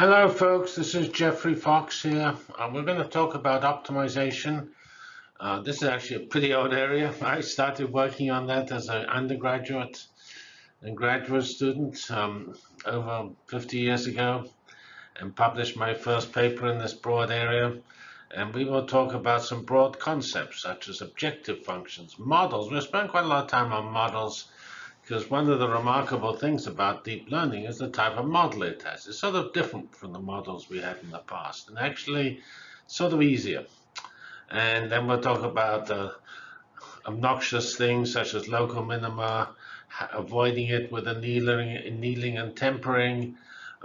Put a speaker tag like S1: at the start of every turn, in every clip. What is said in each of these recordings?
S1: Hello folks, this is Geoffrey Fox here. Uh, we're going to talk about optimization. Uh, this is actually a pretty old area. I started working on that as an undergraduate and graduate student um, over 50 years ago and published my first paper in this broad area. And we will talk about some broad concepts such as objective functions, models. We'll spend quite a lot of time on models because one of the remarkable things about deep learning is the type of model it has. It's sort of different from the models we had in the past and actually sort of easier. And then we'll talk about uh, obnoxious things such as local minima, avoiding it with annealing, annealing and tempering.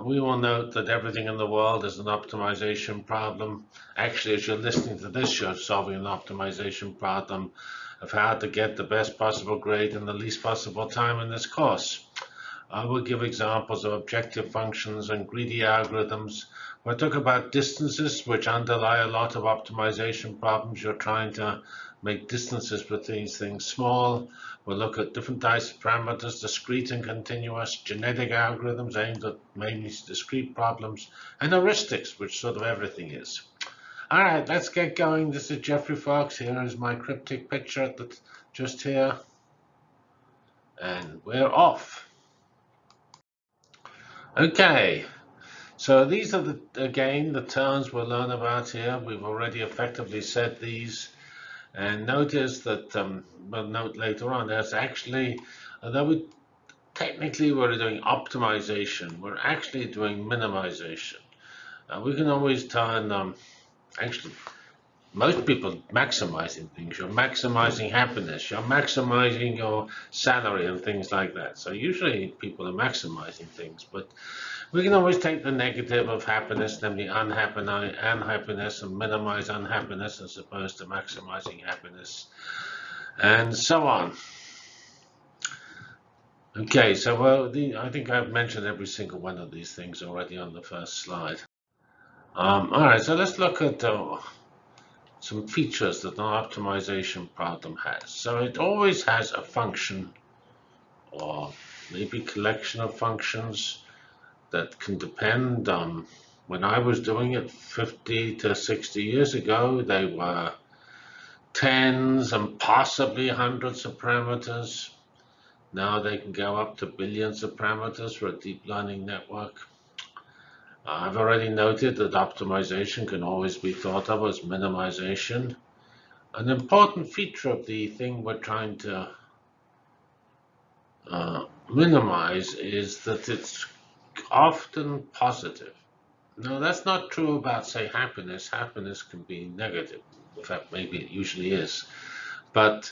S1: We will note that everything in the world is an optimization problem. Actually, as you're listening to this, you're solving an optimization problem of how to get the best possible grade in the least possible time in this course. I will give examples of objective functions and greedy algorithms. We'll talk about distances, which underlie a lot of optimization problems. You're trying to make distances between things small. We'll look at different types of parameters, discrete and continuous, genetic algorithms aimed at mainly discrete problems, and heuristics, which sort of everything is. All right, let's get going. This is Geoffrey Fox. Here is my cryptic picture the, just here. And we're off. Okay, so these are, the again, the terms we'll learn about here. We've already effectively said these. And notice that, um, we'll note later on, there's actually, although we technically we're doing optimization, we're actually doing minimization. Uh, we can always turn um, actually most people maximizing things. You're maximizing happiness. You're maximizing your salary and things like that. So usually people are maximizing things, but we can always take the negative of happiness, namely unhappiness, and minimize unhappiness as opposed to maximizing happiness, and so on. Okay, so well, the, I think I've mentioned every single one of these things already on the first slide. Um, all right, so let's look at uh, some features that an optimization problem has. So it always has a function or maybe collection of functions that can depend on when I was doing it 50 to 60 years ago, they were tens and possibly hundreds of parameters. Now they can go up to billions of parameters for a deep learning network. I've already noted that optimization can always be thought of as minimization. An important feature of the thing we're trying to uh, minimize is that it's often positive. Now, that's not true about, say, happiness. Happiness can be negative. In fact, maybe it usually is. But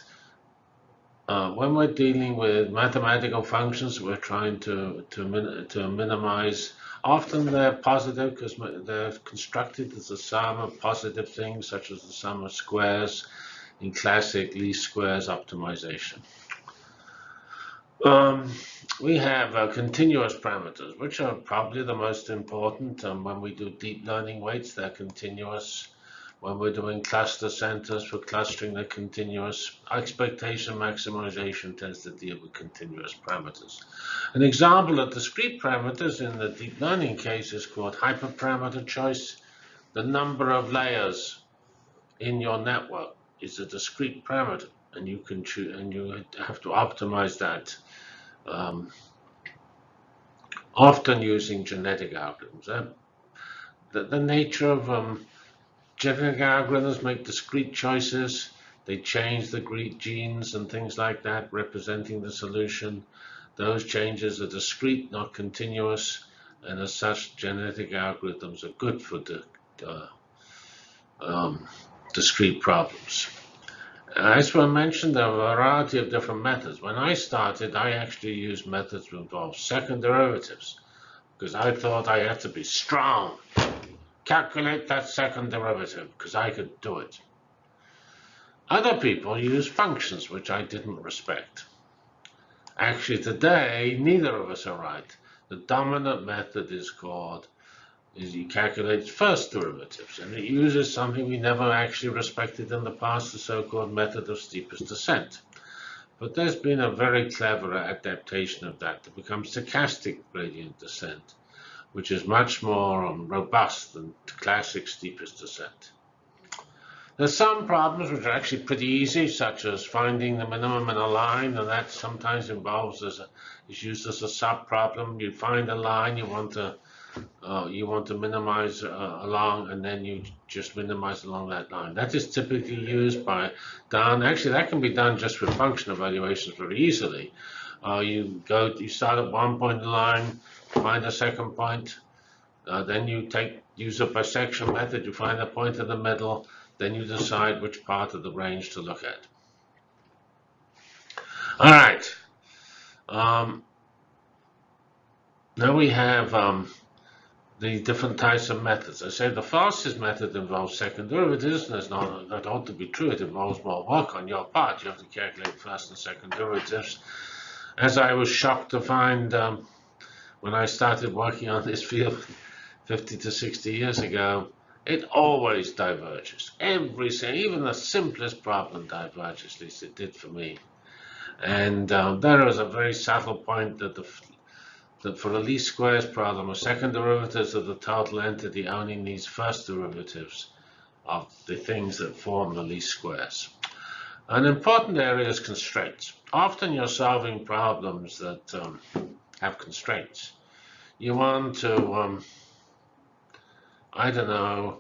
S1: uh, when we're dealing with mathematical functions, we're trying to, to, min to minimize Often they're positive because they're constructed as a sum of positive things, such as the sum of squares in classic least squares optimization. Um, we have uh, continuous parameters, which are probably the most important. Um, when we do deep learning weights, they're continuous. When we're doing cluster centers for clustering, they're continuous. Expectation maximization tends to deal with continuous parameters. An example of discrete parameters in the deep learning case is called hyperparameter choice. The number of layers in your network is a discrete parameter, and you can choose, and you have to optimize that. Um, often using genetic algorithms. Uh, the, the nature of um, Genetic algorithms make discrete choices. They change the genes and things like that, representing the solution. Those changes are discrete, not continuous, and as such, genetic algorithms are good for the uh, um, discrete problems. As I mentioned, there are a variety of different methods. When I started, I actually used methods that involved second derivatives because I thought I had to be strong calculate that second derivative because I could do it. Other people use functions which I didn't respect. Actually, today, neither of us are right. The dominant method is called, is he calculates first derivatives, and it uses something we never actually respected in the past, the so-called method of steepest descent. But there's been a very clever adaptation of that to become stochastic gradient descent which is much more um, robust than classic steepest descent. There's some problems which are actually pretty easy, such as finding the minimum in a line, and that sometimes involves as a, is used as a sub-problem. You find a line you want to uh, you want to minimize uh, along, and then you just minimize along that line. That is typically used by done. Actually, that can be done just with function evaluations very easily. Uh, you go, you start at one point in the line, find a second point, uh, then you take use a bisection method. You find a point in the middle then you decide which part of the range to look at. All right. Um, now we have um, the different types of methods. I say the fastest method involves second derivatives, and that's not that ought to be true. It involves more work on your part. You have to calculate first and second derivatives. As I was shocked to find um, when I started working on this field 50 to 60 years ago, it always diverges. Every even the simplest problem diverges, at least it did for me. And um, there is a very subtle point that, the, that for the least squares problem, a second derivatives of the total entity only needs first derivatives of the things that form the least squares. An important area is constraints. Often you're solving problems that um, have constraints. You want to um, I don't know,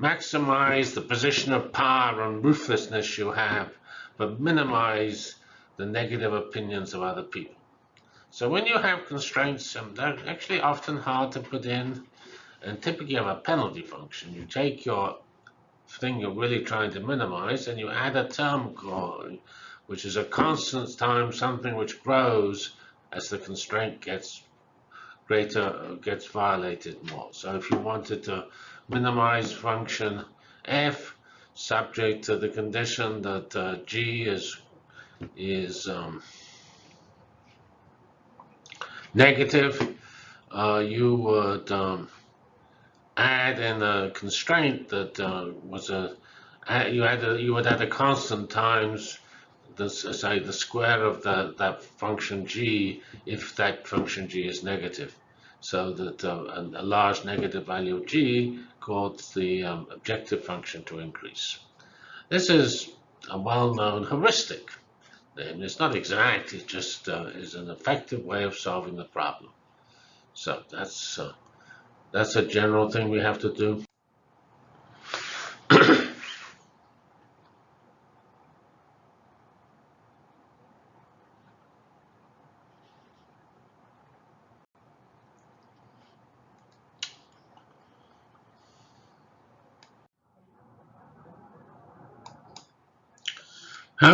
S1: maximize the position of power and ruthlessness you have, but minimize the negative opinions of other people. So when you have constraints, um, they're actually often hard to put in, and typically have a penalty function. You take your thing you're really trying to minimize, and you add a term called, which is a constant times something which grows as the constraint gets greater gets violated more. So if you wanted to minimize function f subject to the condition that uh, g is is um, negative, uh, you would um, add in a constraint that uh, was a you add a, you would add a constant times the, say the square of the, that function g if that function g is negative. So that uh, a, a, large negative value of g caused the um, objective function to increase. This is a well-known heuristic. And it's not exact, it just uh, is an effective way of solving the problem. So that's uh, that's a general thing we have to do.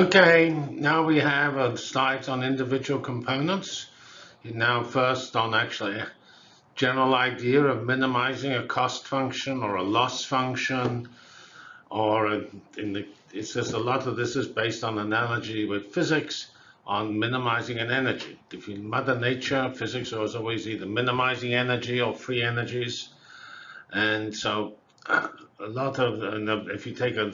S1: Okay, now we have a slides on individual components. Now first on actually a general idea of minimizing a cost function or a loss function or in the, it says a lot of this is based on analogy with physics on minimizing an energy. If you mother nature, physics always either minimizing energy or free energies. And so a lot of, if you take a,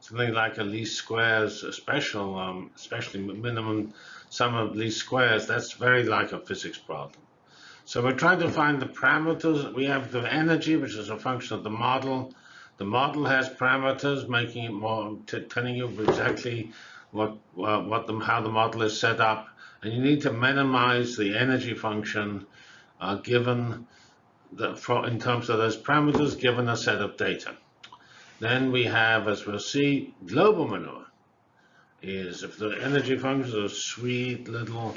S1: something like a least squares special, um, especially minimum sum of least squares, that's very like a physics problem. So we're trying to find the parameters. We have the energy, which is a function of the model. The model has parameters, making it more, telling you exactly what, uh, what the, how the model is set up. And you need to minimize the energy function uh, given for, in terms of those parameters given a set of data. Then we have, as we'll see, global minima is if the energy function is a sweet little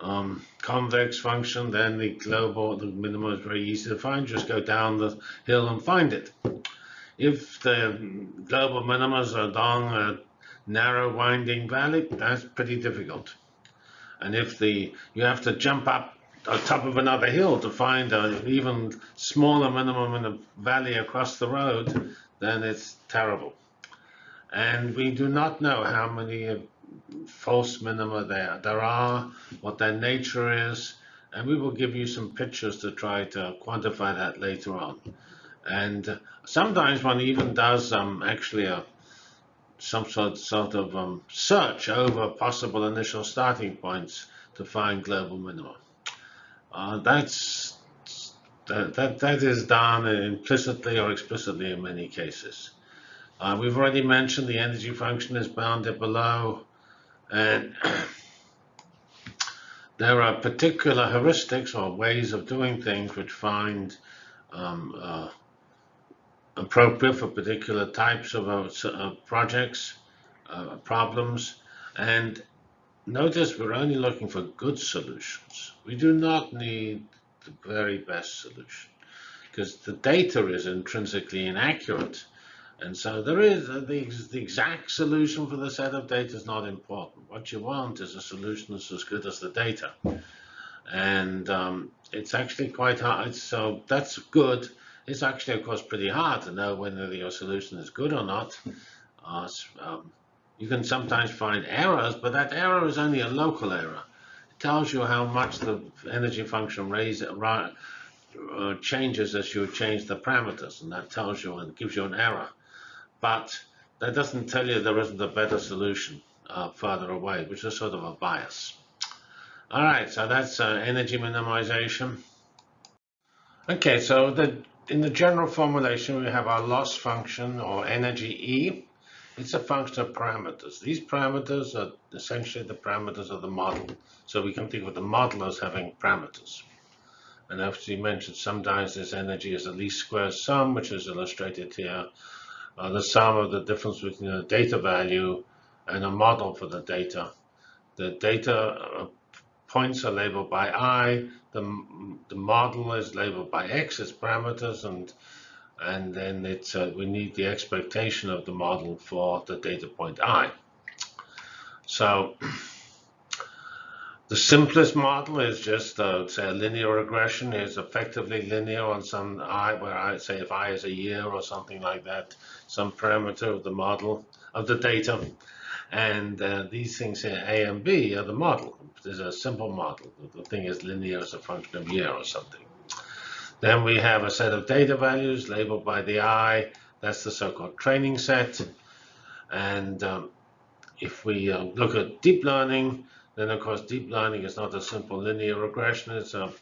S1: um, convex function, then the global, the minimum is very easy to find. Just go down the hill and find it. If the global minimas are along a narrow winding valley, that's pretty difficult. And if the you have to jump up on top of another hill to find an even smaller minimum in a valley across the road, then it's terrible. And we do not know how many false minima there, there are, what their nature is, and we will give you some pictures to try to quantify that later on. And sometimes one even does um, actually a some sort, sort of um, search over possible initial starting points to find global minima. Uh, that's that, that, that is done implicitly or explicitly in many cases. Uh, we've already mentioned the energy function is bounded below, and there are particular heuristics or ways of doing things which find um, uh, appropriate for particular types of uh, projects, uh, problems, and notice we're only looking for good solutions. We do not need the very best solution because the data is intrinsically inaccurate. And so there is uh, the, the exact solution for the set of data is not important. What you want is a solution that's as good as the data. And um, it's actually quite hard. So that's good. It's actually, of course, pretty hard to know whether your solution is good or not. Uh, um, you can sometimes find errors, but that error is only a local error It tells you how much the energy function raise, uh, changes as you change the parameters, and that tells you and gives you an error. But that doesn't tell you there isn't a better solution uh, further away, which is sort of a bias. All right, so that's uh, energy minimization. Okay, so the, in the general formulation, we have our loss function or energy E. It's a function of parameters. These parameters are essentially the parameters of the model. So we can think of the model as having parameters. And as you mentioned, sometimes this energy is a least square sum, which is illustrated here. Uh, the sum of the difference between a data value and a model for the data. The data uh, points are labeled by i, the, the model is labeled by x as parameters, and and then it's uh, we need the expectation of the model for the data point i. So the simplest model is just uh, say a linear regression is effectively linear on some i, where I say if i is a year or something like that, some parameter of the model of the data, and uh, these things here a and b are the model. There's a simple model. The thing is linear as a function of year or something. Then we have a set of data values labeled by the I. That's the so-called training set. And um, if we uh, look at deep learning, then of course deep learning is not a simple linear regression. It's a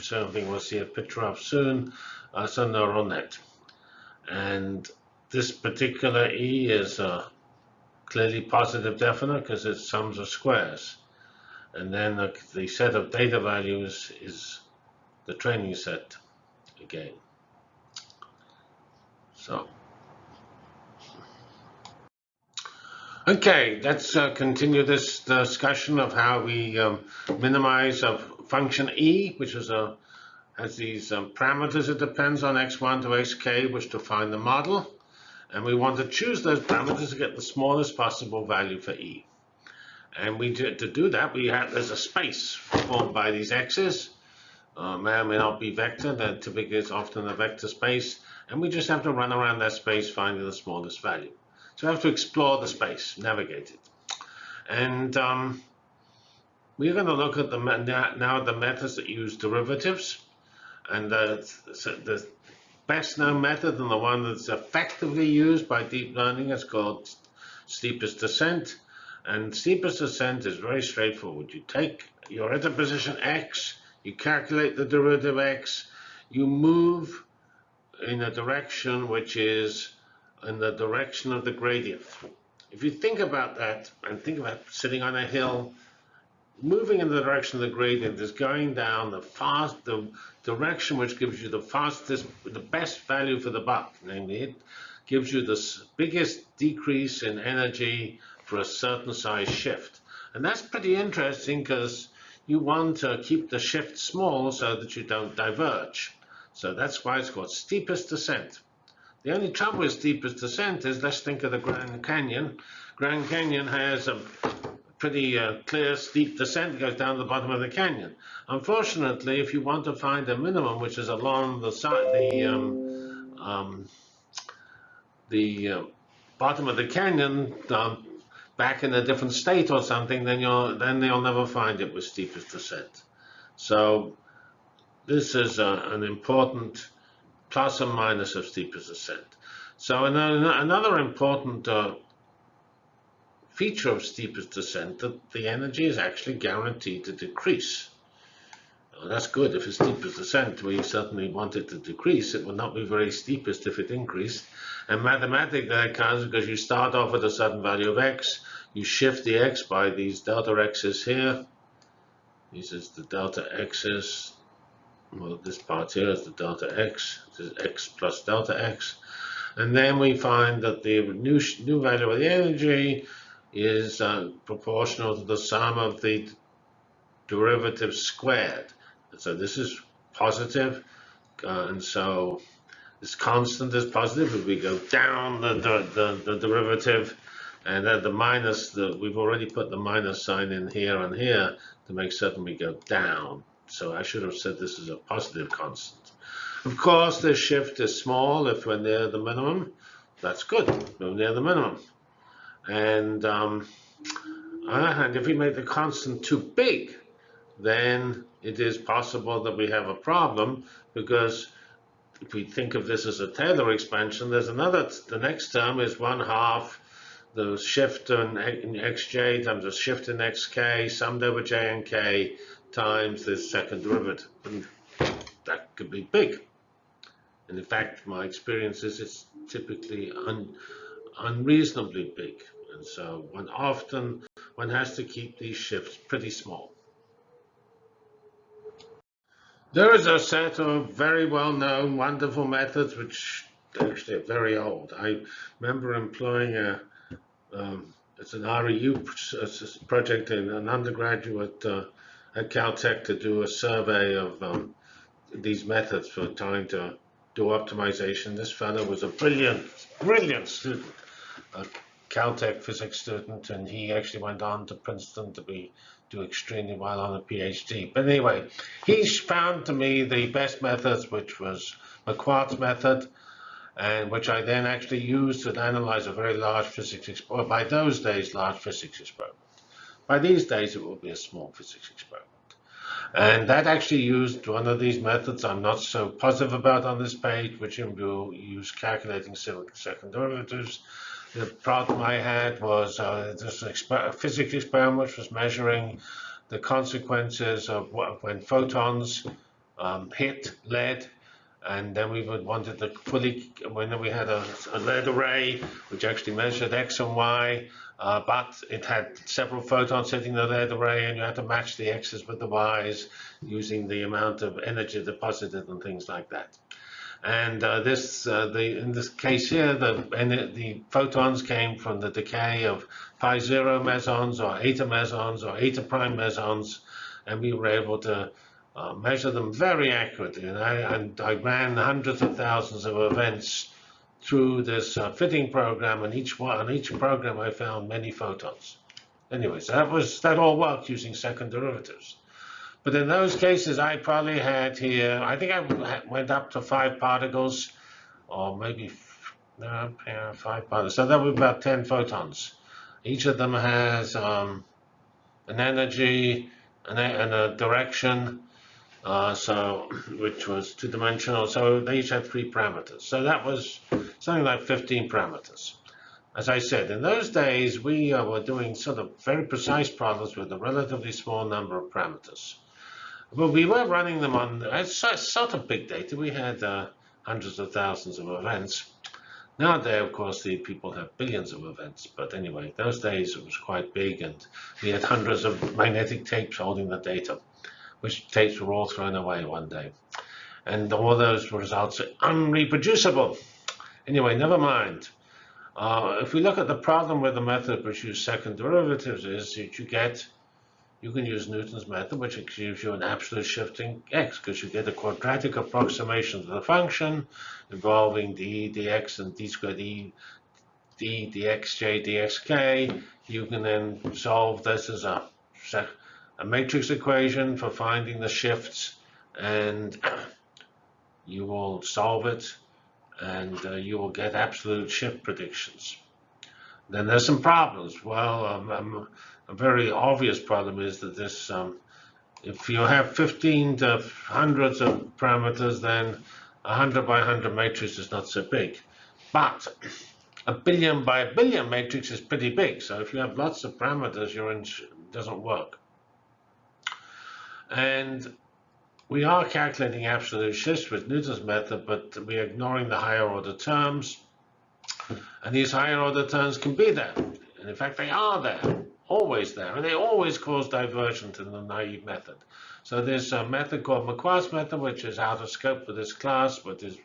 S1: something we'll see a picture of soon. Uh, it's a neural net. And this particular E is clearly positive definite because it's sums of squares. And then the, the set of data values is the training set again. So, okay, let's uh, continue this discussion of how we um, minimize a function e, which is a has these um, parameters. It depends on x1 to xk, which define the model. And we want to choose those parameters to get the smallest possible value for e. And we do, to do that, we have there's a space formed by these x's uh, may or may not be vector. That typically is often a vector space. And we just have to run around that space finding the smallest value. So we have to explore the space, navigate it. And um, we're going to look at the now the methods that use derivatives. And the, the best known method and the one that's effectively used by deep learning is called steepest descent. And steepest descent is very straightforward. You take, you're at a position x, you calculate the derivative x, you move in a direction which is in the direction of the gradient. If you think about that and think about sitting on a hill, moving in the direction of the gradient is going down the fast, the direction which gives you the fastest, the best value for the buck. Namely, it gives you the biggest decrease in energy for a certain size shift. And that's pretty interesting because you want to keep the shift small so that you don't diverge. So that's why it's called steepest descent. The only trouble with steepest descent is let's think of the Grand Canyon. Grand Canyon has a pretty uh, clear steep descent goes down the bottom of the canyon. Unfortunately, if you want to find a minimum, which is along the side, the um, um, the uh, bottom of the canyon, um, back in a different state or something, then you'll then you'll never find it with steepest descent. So this is a, an important plus and minus of steepest descent. So another important uh, feature of steepest descent that the energy is actually guaranteed to decrease. Uh, that's good. If it's steepest descent, we certainly want it to decrease. It will not be very steepest if it increased. And mathematically that counts because you start off with a certain value of x, you shift the x by these delta x's here. This is the delta x's. Well, this part here is the delta x. This is x plus delta x. And then we find that the new, new value of the energy is uh, proportional to the sum of the derivative squared. So this is positive, uh, and so this constant is positive. If we go down the, the, the, the derivative, and then the minus, the, we've already put the minus sign in here and here to make certain we go down. So I should have said this is a positive constant. Of course, the shift is small if we're near the minimum. That's good, we're near the minimum. And um, on the other hand, if we make the constant too big, then it is possible that we have a problem because if we think of this as a Taylor expansion, there's another, the next term is one half the shift in, in xj times the shift in xk summed over j and k times this second derivative. And that could be big. And in fact, my experience is it's typically un, unreasonably big. And so one often, one has to keep these shifts pretty small. There is a set of very well-known, wonderful methods which actually are very old. I remember employing a, um, it's an REU project in an undergraduate uh, at Caltech to do a survey of um, these methods for trying to do optimization. This fellow was a brilliant, brilliant student, a Caltech physics student, and he actually went on to Princeton to be do extremely well on a PhD. But anyway, he found to me the best methods, which was Marquardt's method, and which I then actually used to analyze a very large physics experiment. By those days, large physics experiment. By these days, it will be a small physics experiment. And that actually used one of these methods I'm not so positive about on this page, which will use calculating second derivatives the problem I had was uh, this exper physics experiment which was measuring the consequences of what, when photons um, hit lead and then we would wanted to fully, when we had a, a, lead array, which actually measured X and Y, uh, but it had several photons hitting the lead array, and you had to match the X's with the Y's using the amount of energy deposited and things like that. And uh, this, uh, the, in this case here, the, the photons came from the decay of pi zero mesons or eta mesons or eta prime mesons, and we were able to uh, measure them very accurately. And I, and I, ran hundreds of thousands of events through this uh, fitting program, and each one, on each program I found many photons. Anyways, that was that all worked using second derivatives. But in those cases, I probably had here, I think I went up to five particles, or maybe five particles. So that would be about 10 photons. Each of them has um, an energy and a, and a direction, uh, so which was two-dimensional. So they each had three parameters. So that was something like 15 parameters. As I said, in those days, we uh, were doing sort of very precise problems with a relatively small number of parameters. Well, we were running them on it's sort of big data. We had uh, hundreds of thousands of events. Nowadays, of course, the people have billions of events. But anyway, those days it was quite big, and we had hundreds of magnetic tapes holding the data, which tapes were all thrown away one day. And all those results are unreproducible. Anyway, never mind. Uh, if we look at the problem with the method which uses second derivatives is that you get you can use Newton's method, which gives you an absolute shifting x, because you get a quadratic approximation to the function involving d dx and d squared e d dxj dxk. You can then solve this as a, a matrix equation for finding the shifts, and you will solve it, and uh, you will get absolute shift predictions. Then there's some problems. Well, um, um, a very obvious problem is that this, um, if you have 15 to hundreds of parameters, then a 100 by 100 matrix is not so big. But a billion by a billion matrix is pretty big. So if you have lots of parameters, your doesn't work. And we are calculating absolute shifts with Newton's method, but we're ignoring the higher order terms. And these higher order terms can be there. And in fact, they are there, always there. And they always cause divergence in the naive method. So there's a method called Marquardt's method, which is out of scope for this class, but is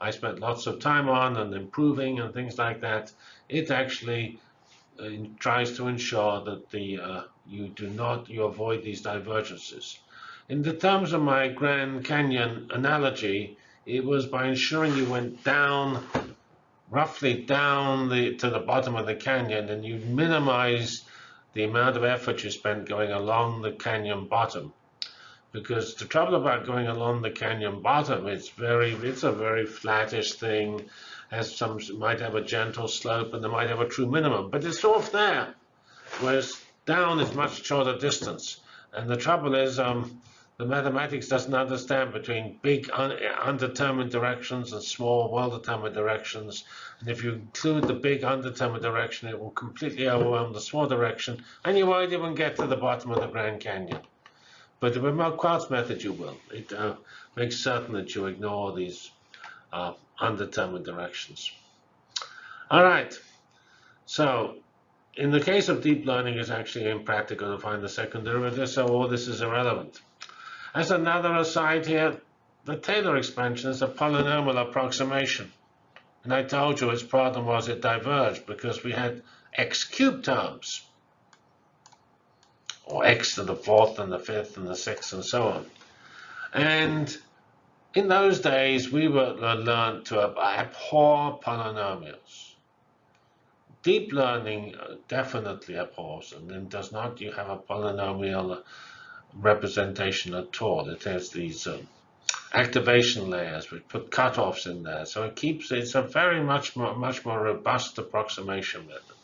S1: I spent lots of time on and improving and things like that. It actually uh, tries to ensure that the uh, you do not you avoid these divergences. In the terms of my Grand Canyon analogy, it was by ensuring you went down, roughly down the to the bottom of the canyon, and you minimize the amount of effort you spent going along the canyon bottom because the trouble about going along the canyon bottom, it's very, it's a very flattish thing, has some, might have a gentle slope and they might have a true minimum, but it's off there, whereas down is much shorter distance. And the trouble is, um, the mathematics doesn't understand between big un undetermined directions and small well-determined directions. And if you include the big undetermined direction, it will completely overwhelm the small direction, and you won't even get to the bottom of the Grand Canyon. But the Marquardt's method, you will. It uh, makes certain that you ignore these uh, undetermined directions. All right. So in the case of deep learning, it's actually impractical to find the second derivative, so all this is irrelevant. As another aside here, the Taylor expansion is a polynomial approximation. And I told you its problem was it diverged because we had x cubed terms or x to the fourth and the fifth and the sixth and so on. And in those days, we were learned to abhor polynomials. Deep learning uh, definitely abhors them and does not you have a polynomial representation at all. It has these um, activation layers which put cutoffs in there. So it keeps it's a very much more much more robust approximation method.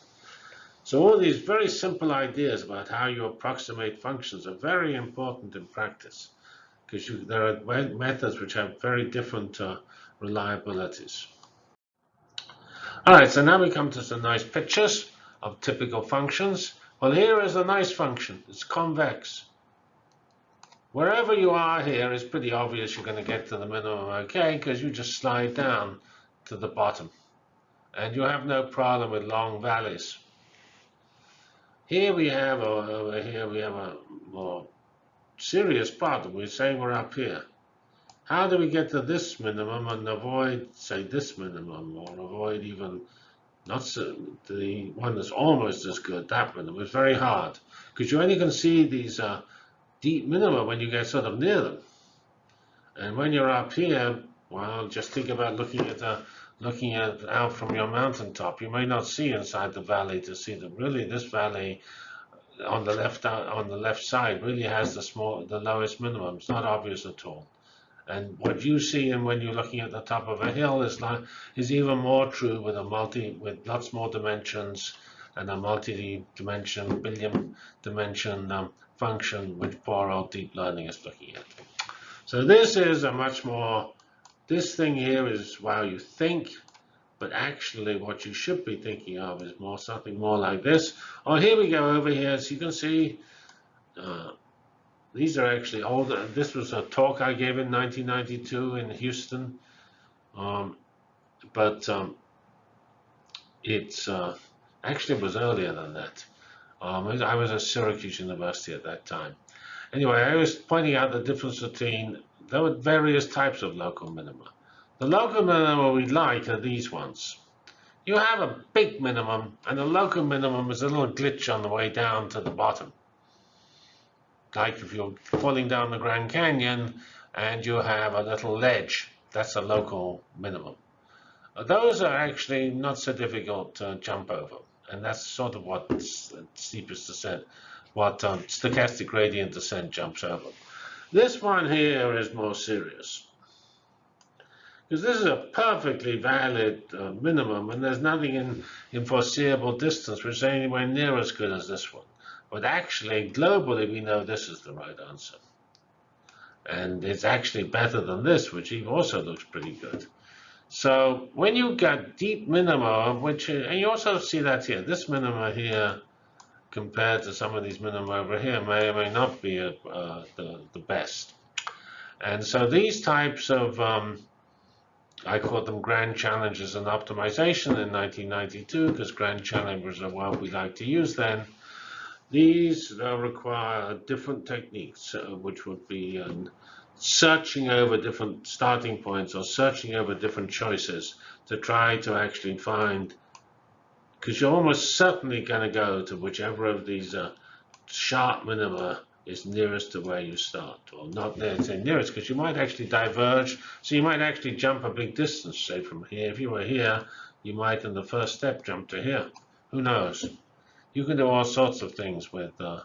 S1: So all these very simple ideas about how you approximate functions are very important in practice because there are methods which have very different uh, reliabilities. All right, so now we come to some nice pictures of typical functions. Well, here is a nice function. It's convex. Wherever you are here, it's pretty obvious you're going to get to the minimum okay because you just slide down to the bottom. And you have no problem with long valleys. Here we have a, over here we have a more serious problem. We're saying we're up here. How do we get to this minimum and avoid, say, this minimum, or avoid even not so, the one that's almost as good, that minimum? It's very hard because you only can see these uh, deep minima when you get sort of near them. And when you're up here, well, just think about looking at the looking at out from your mountaintop, you may not see inside the valley to see them. really this valley on the left on the left side really has the small the lowest minimum. It's not obvious at all. And what you see and when you're looking at the top of a hill is like is even more true with a multi with lots more dimensions and a multi-dimension billion dimension um, function which old deep learning is looking at. So this is a much more this thing here is while you think, but actually what you should be thinking of is more something more like this. Oh, here we go over here. So you can see uh, these are actually older. This was a talk I gave in 1992 in Houston. Um, but um, it's uh, actually it was earlier than that. Um, I was at Syracuse University at that time. Anyway, I was pointing out the difference between there were various types of local minima. The local minima we like are these ones. You have a big minimum, and the local minimum is a little glitch on the way down to the bottom. Like if you're falling down the Grand Canyon and you have a little ledge, that's a local minimum. Those are actually not so difficult to jump over, and that's sort of what steepest descent, what um, stochastic gradient descent jumps over. This one here is more serious. Because this is a perfectly valid uh, minimum, and there's nothing in, in foreseeable distance which is anywhere near as good as this one. But actually, globally, we know this is the right answer. And it's actually better than this, which also looks pretty good. So when you get deep minima, which and you also see that here, this minima here compared to some of these minima over here may or may not be uh, the, the best. And so these types of, um, I call them grand challenges in optimization in 1992 because grand challenges are what we like to use then. These uh, require different techniques, uh, which would be um, searching over different starting points or searching over different choices to try to actually find, because you're almost certainly going to go to whichever of these uh, sharp minima is nearest to where you start, or not near nearest, because you might actually diverge. So you might actually jump a big distance, say from here. If you were here, you might in the first step jump to here. Who knows? You can do all sorts of things with uh,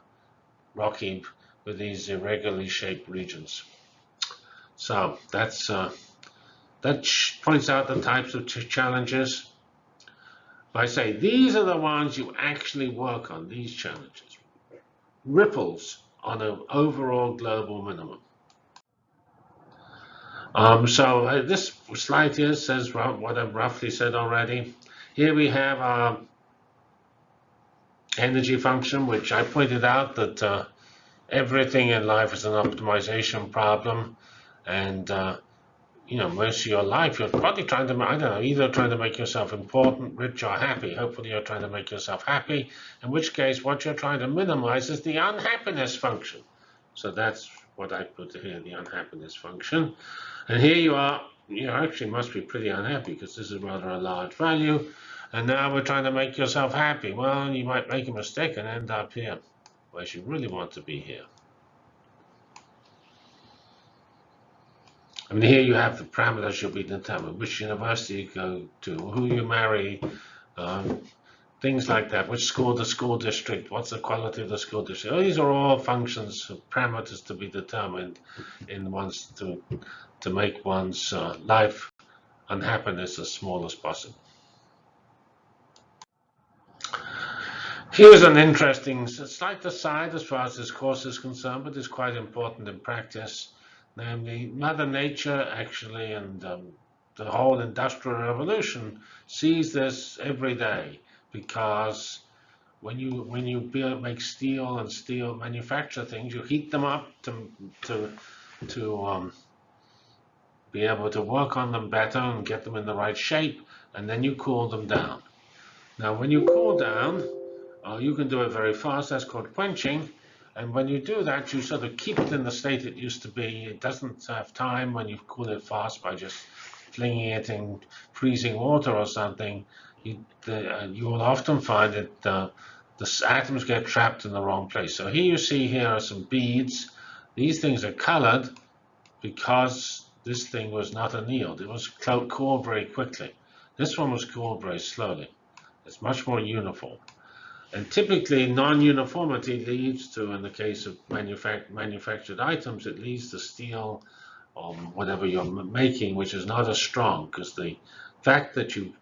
S1: rocky, with these irregularly shaped regions. So that's uh, that points out the types of ch challenges. I say these are the ones you actually work on, these challenges. Ripples on an overall global minimum. Um, so uh, this slide here says what I've roughly said already. Here we have our energy function, which I pointed out that uh, everything in life is an optimization problem. And, uh, you know, most of your life, you're probably trying to, I don't know, either trying to make yourself important, rich, or happy. Hopefully you're trying to make yourself happy, in which case what you're trying to minimize is the unhappiness function. So that's what I put here, the unhappiness function. And here you are, you actually must be pretty unhappy because this is rather a large value. And now we're trying to make yourself happy. Well, you might make a mistake and end up here, whereas you really want to be here. I mean, here you have the parameters should be determined, which university you go to, who you marry, um, things like that, which school, the school district, what's the quality of the school district. these are all functions, of parameters to be determined in one's to, to make one's uh, life and happiness as small as possible. Here's an interesting, slight aside as far as this course is concerned, but it's quite important in practice namely Mother Nature actually and um, the whole industrial revolution sees this every day because when you when you build, make steel and steel manufacture things, you heat them up to to to um, be able to work on them better and get them in the right shape, and then you cool them down. Now, when you cool down, uh, you can do it very fast. That's called quenching. And when you do that, you sort of keep it in the state it used to be. It doesn't have time when you cool it fast by just flinging it in freezing water or something. You, the, uh, you will often find that uh, the atoms get trapped in the wrong place. So here you see here are some beads. These things are colored because this thing was not annealed. It was cooled very quickly. This one was cooled very slowly. It's much more uniform. And typically, non-uniformity leads to, in the case of manufac manufactured items, it leads to steel or whatever you're making, which is not as strong because the fact that you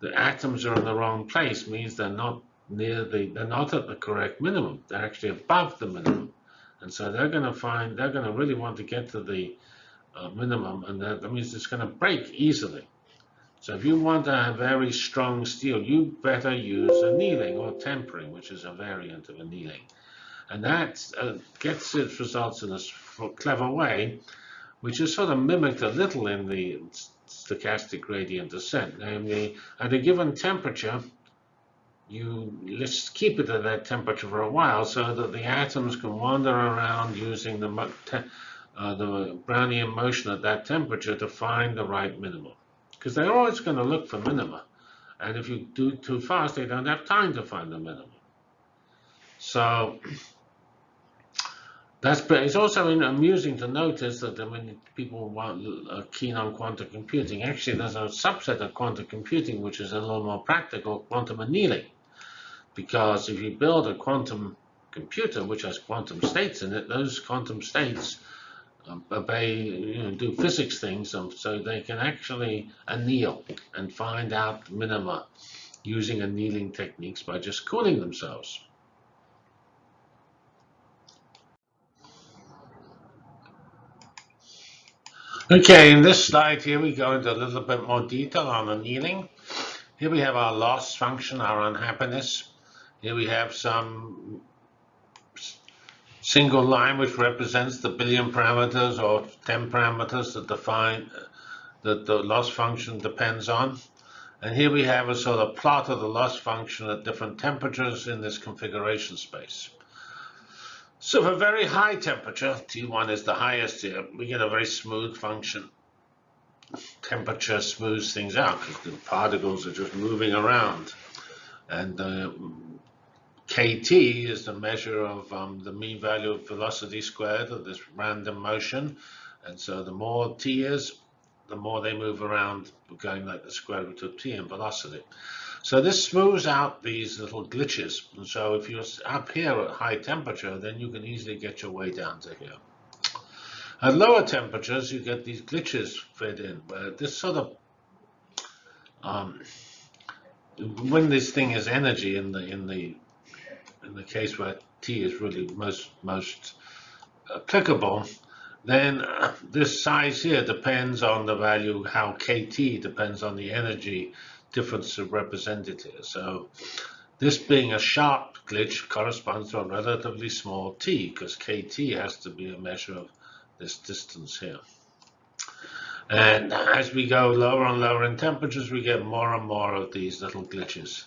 S1: the atoms are in the wrong place means they're not near the they're not at the correct minimum. They're actually above the minimum, and so they're going to find they're going to really want to get to the uh, minimum, and that, that means it's going to break easily. So if you want a very strong steel, you better use annealing or tempering, which is a variant of annealing. And that uh, gets its results in a clever way, which is sort of mimicked a little in the stochastic gradient descent. Namely, at a given temperature, you let's keep it at that temperature for a while so that the atoms can wander around using the, uh, the Brownian motion at that temperature to find the right minimum because they're always going to look for minima. And if you do too fast, they don't have time to find the minimum. So that's but it's also amusing to notice that when people want, are keen on quantum computing, actually there's a subset of quantum computing which is a little more practical, quantum annealing. Because if you build a quantum computer which has quantum states in it, those quantum states Um, obey, you know, do physics things um, so they can actually anneal and find out minima using annealing techniques by just cooling themselves. Okay, in this slide here we go into a little bit more detail on annealing. Here we have our loss function, our unhappiness. Here we have some single line which represents the billion parameters or 10 parameters that define that the loss function depends on. And here we have a sort of plot of the loss function at different temperatures in this configuration space. So for very high temperature, T1 is the highest here, we get a very smooth function. Temperature smooths things out because the particles are just moving around. And uh, KT is the measure of um, the mean value of velocity squared of this random motion. And so the more T is, the more they move around, going like the square root of T in velocity. So this smooths out these little glitches. And so if you're up here at high temperature, then you can easily get your way down to here. At lower temperatures, you get these glitches fed in, where this sort of, um, when this thing is energy in the in the in the case where T is really most most applicable, then uh, this size here depends on the value, how KT depends on the energy difference represented here. So this being a sharp glitch corresponds to a relatively small t, because KT has to be a measure of this distance here. And as we go lower and lower in temperatures, we get more and more of these little glitches.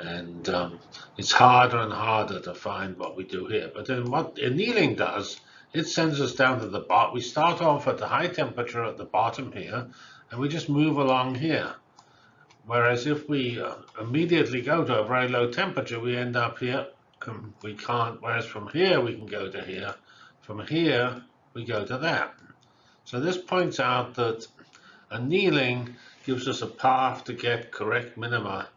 S1: And um, it's harder and harder to find what we do here. But then what annealing does, it sends us down to the bottom. We start off at the high temperature at the bottom here, and we just move along here. Whereas if we uh, immediately go to a very low temperature, we end up here. Um, we can't, whereas from here we can go to here. From here, we go to that. So this points out that annealing gives us a path to get correct minima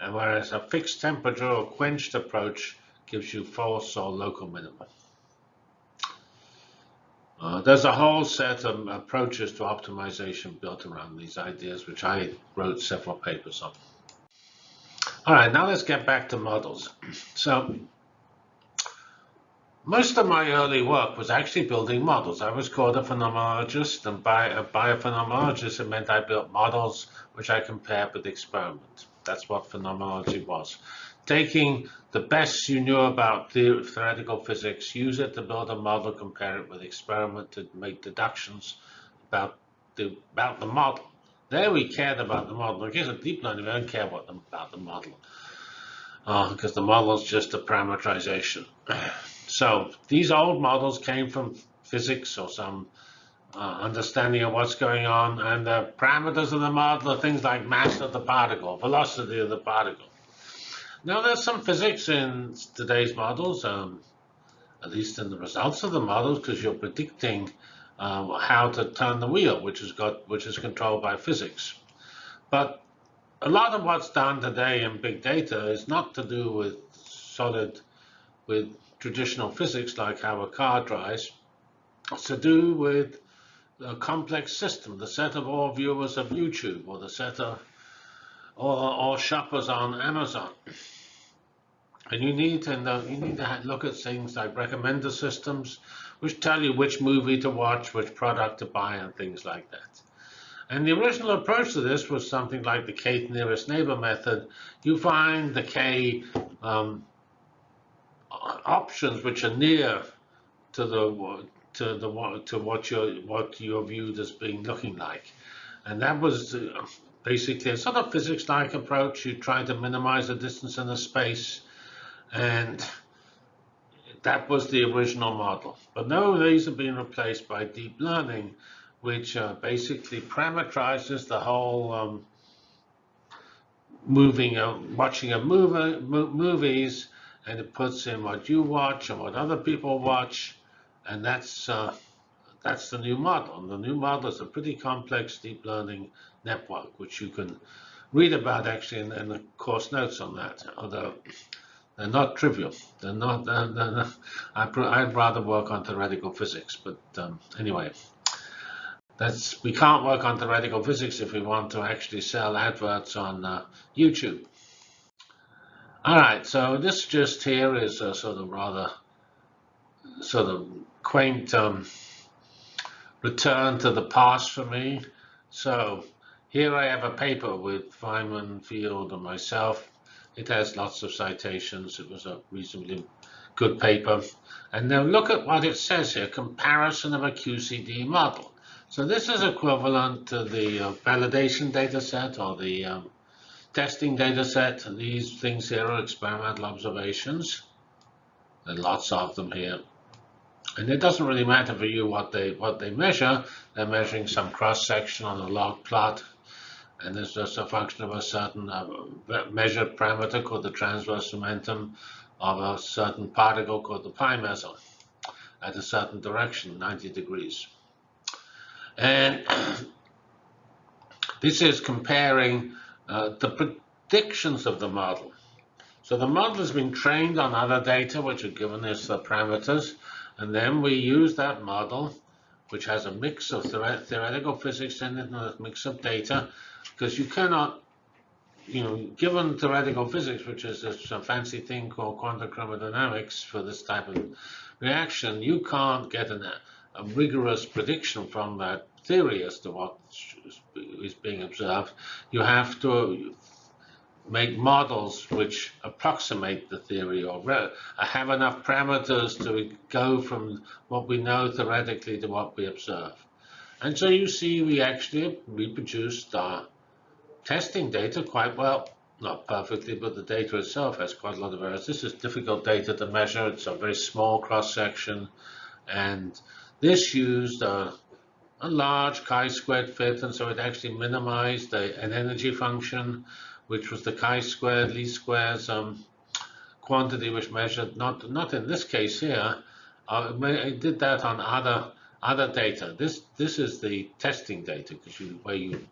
S1: whereas a fixed temperature or quenched approach gives you false or local minima. Uh, there's a whole set of approaches to optimization built around these ideas, which I wrote several papers on. All right, now let's get back to models. So most of my early work was actually building models. I was called a phenomenologist, and by a biophenomenologist, it meant I built models which I compared with experiments. That's what phenomenology was. Taking the best you knew about the theoretical physics, use it to build a model, compare it with experiment to make deductions about the, about the model. There we cared about the model. In case of deep learning, we don't care about the, about the model uh, because the model is just a parameterization. So these old models came from physics or some uh, understanding of what's going on. And the parameters of the model are things like mass of the particle, velocity of the particle. Now, there's some physics in today's models, um, at least in the results of the models, because you're predicting uh, how to turn the wheel, which is got which is controlled by physics. But a lot of what's done today in big data is not to do with solid, with traditional physics, like how a car drives. It's to do with a complex system, the set of all viewers of YouTube or the set of all, shoppers on Amazon. And you need to know, you need to look at things like recommender systems, which tell you which movie to watch, which product to buy, and things like that. And the original approach to this was something like the K nearest neighbor method. You find the K um, options which are near to the to the to what you're what you're viewed as being looking like, and that was uh, basically a sort of physics-like approach. You try to minimize the distance in the space, and that was the original model. But now these have been replaced by deep learning, which uh, basically parameterizes the whole um, moving, uh, watching of movie, movies, and it puts in what you watch and what other people watch, and that's uh, that's the new model. And the new model is a pretty complex deep learning network, which you can read about actually in, in the course notes on that. Although they're not trivial. They're not. They're, they're not I, would rather work on theoretical physics, but um, anyway. That's, we can't work on theoretical physics if we want to actually sell adverts on uh, YouTube. All right, so this just here is a sort of rather sort of quaint um, return to the past for me. So here I have a paper with Feynman, Field, and myself. It has lots of citations. It was a reasonably good paper. And now look at what it says here, comparison of a QCD model. So this is equivalent to the uh, validation data set or the um, testing data set. And these things here are experimental observations. Are lots of them here. And it doesn't really matter for you what they what they measure. They're measuring some cross section on a log plot, and it's just a function of a certain uh, measured parameter called the transverse momentum of a certain particle called the pi meson at a certain direction, 90 degrees. And this is comparing uh, the predictions of the model. So the model has been trained on other data which are given as the parameters, and then we use that model, which has a mix of theoretical physics in it and a mix of data, because you cannot, you know, given theoretical physics, which is a fancy thing called quantum chromodynamics for this type of reaction, you can't get an, a rigorous prediction from that theory as to what is being observed. You have to make models which approximate the theory or uh, have enough parameters to go from what we know theoretically to what we observe. And so you see we actually reproduced our testing data quite well. Not perfectly, but the data itself has quite a lot of errors. This is difficult data to measure. It's a very small cross-section. And this used a, a large chi-squared fit, and so it actually minimized a, an energy function which was the chi-squared least squares um, quantity which measured, not, not in this case here, uh, I did that on other other data. This this is the testing data because you where you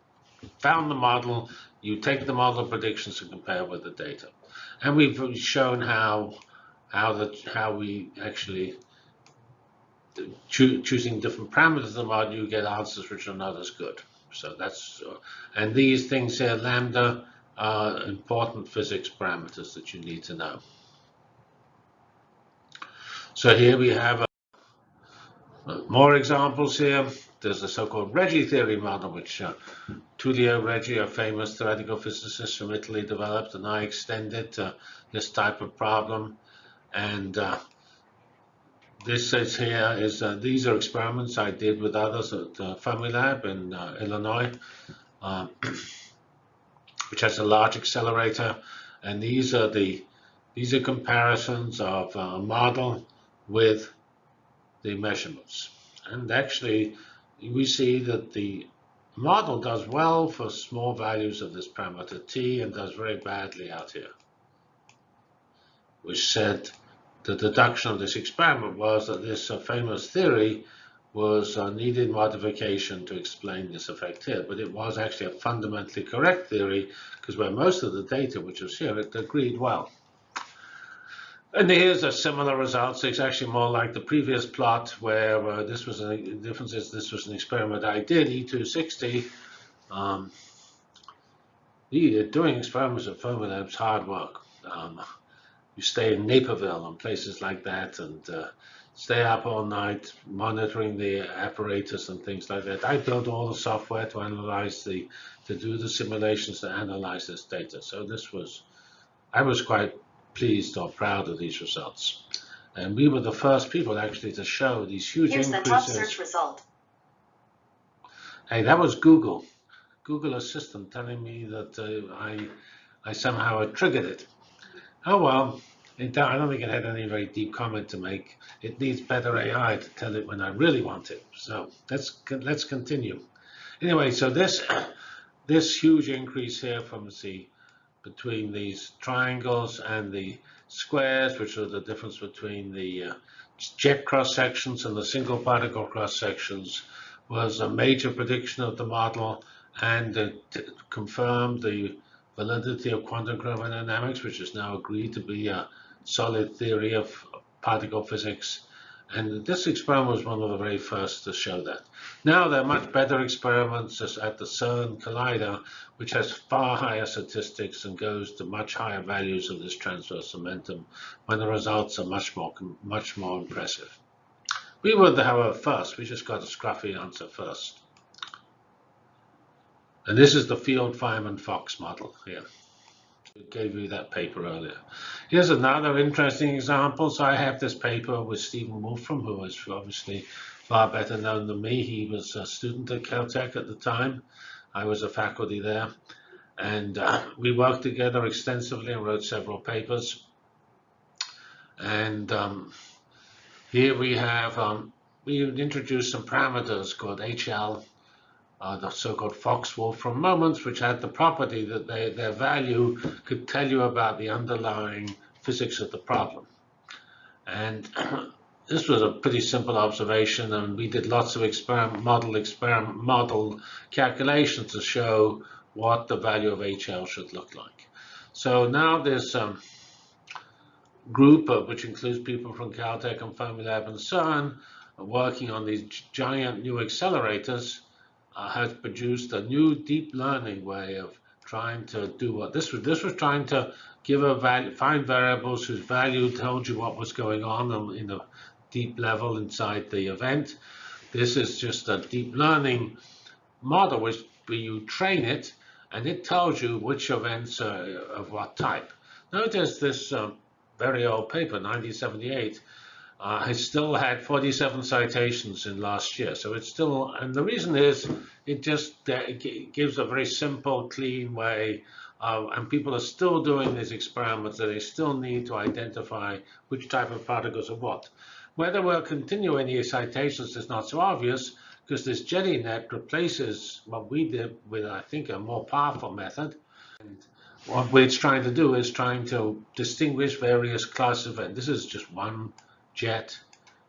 S1: found the model, you take the model predictions and compare with the data, and we've shown how how that how we actually cho choosing different parameters of the model, you get answers which are not as good. So that's uh, and these things here, lambda are important physics parameters that you need to know. So here we have uh, more examples here. There's the so-called Regge theory model, which uh, Tullio Regge, a famous theoretical physicist from Italy, developed, and I extended this type of problem. And uh, this says here is uh, these are experiments I did with others at uh, Fermilab in uh, Illinois. Which has a large accelerator. And these are the these are comparisons of a model with the measurements. And actually, we see that the model does well for small values of this parameter t and does very badly out here. Which said the deduction of this experiment was that this uh, famous theory was a needed modification to explain this effect here, but it was actually a fundamentally correct theory because where most of the data, which was here, it agreed well. And here's a similar result. So it's actually more like the previous plot where uh, this was a difference is this was an experiment I did, E260. Um, doing experiments at is hard work. Um, you stay in Naperville and places like that, and uh, stay up all night monitoring the apparatus and things like that. I built all the software to analyze the, to do the simulations to analyze this data. So this was, I was quite pleased or proud of these results. And we were the first people actually to show these huge
S2: Here's
S1: increases.
S2: Here's the top search result.
S1: Hey, that was Google. Google Assistant telling me that uh, I, I somehow had triggered it. Oh well, I don't think it had any very deep comment to make. It needs better AI to tell it when I really want it. So let's let's continue. Anyway, so this this huge increase here from the between these triangles and the squares, which are the difference between the uh, jet cross sections and the single particle cross sections, was a major prediction of the model and confirmed the validity of quantum chromodynamics, which is now agreed to be a solid theory of particle physics. And this experiment was one of the very first to show that. Now there are much better experiments at the CERN Collider, which has far higher statistics and goes to much higher values of this transverse momentum when the results are much more, much more impressive. We were, however, first. We just got a scruffy answer first. And this is the Field-Feynman-Fox model here. Gave you that paper earlier. Here's another interesting example. So I have this paper with Stephen Wolfram, who is obviously far better known than me. He was a student at Caltech at the time. I was a faculty there. And uh, we worked together extensively and wrote several papers. And um, here we have, um, we introduced some parameters called HL uh, the so-called Fox-Wolfram moments, which had the property that they, their value could tell you about the underlying physics of the problem. And this was a pretty simple observation, and we did lots of experiment, model, experiment, model calculations to show what the value of HL should look like. So now this um, group, of, which includes people from Caltech and Fermilab and CERN, working on these giant new accelerators, uh, has produced a new deep learning way of trying to do what this was. This was trying to give a value, find variables whose value told you what was going on in a deep level inside the event. This is just a deep learning model which you train it and it tells you which events are of what type. Notice this um, very old paper, 1978, uh, has still had 47 citations in last year. So it's still, and the reason is it just uh, it gives a very simple, clean way. Uh, and people are still doing these experiments and they still need to identify which type of particles are what. Whether we'll continue any citations is not so obvious because this JEDI-net replaces what we did with, I think, a more powerful method. And what it's trying to do is trying to distinguish various classes of, and this is just one jet.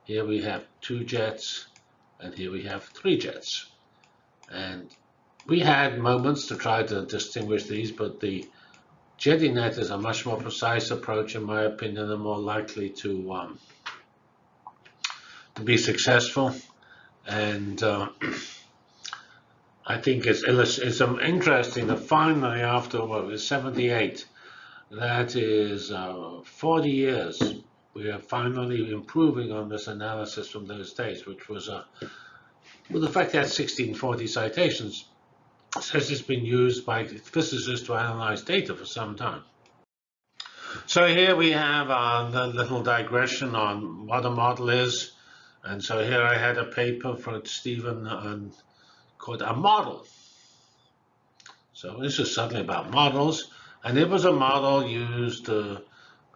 S1: Here we have two jets, and here we have three jets. And we had moments to try to distinguish these, but the JEDI-net is a much more precise approach, in my opinion, and more likely to um, to be successful. And uh, I think it's, it's interesting that finally, after what was 78, that is uh, 40 years we are finally improving on this analysis from those days, which was a, well, the fact that 1640 citations says it's been used by physicists to analyze data for some time. So here we have uh, the little digression on what a model is. And so here I had a paper from Stephen um, called A Model. So this is suddenly about models. And it was a model used to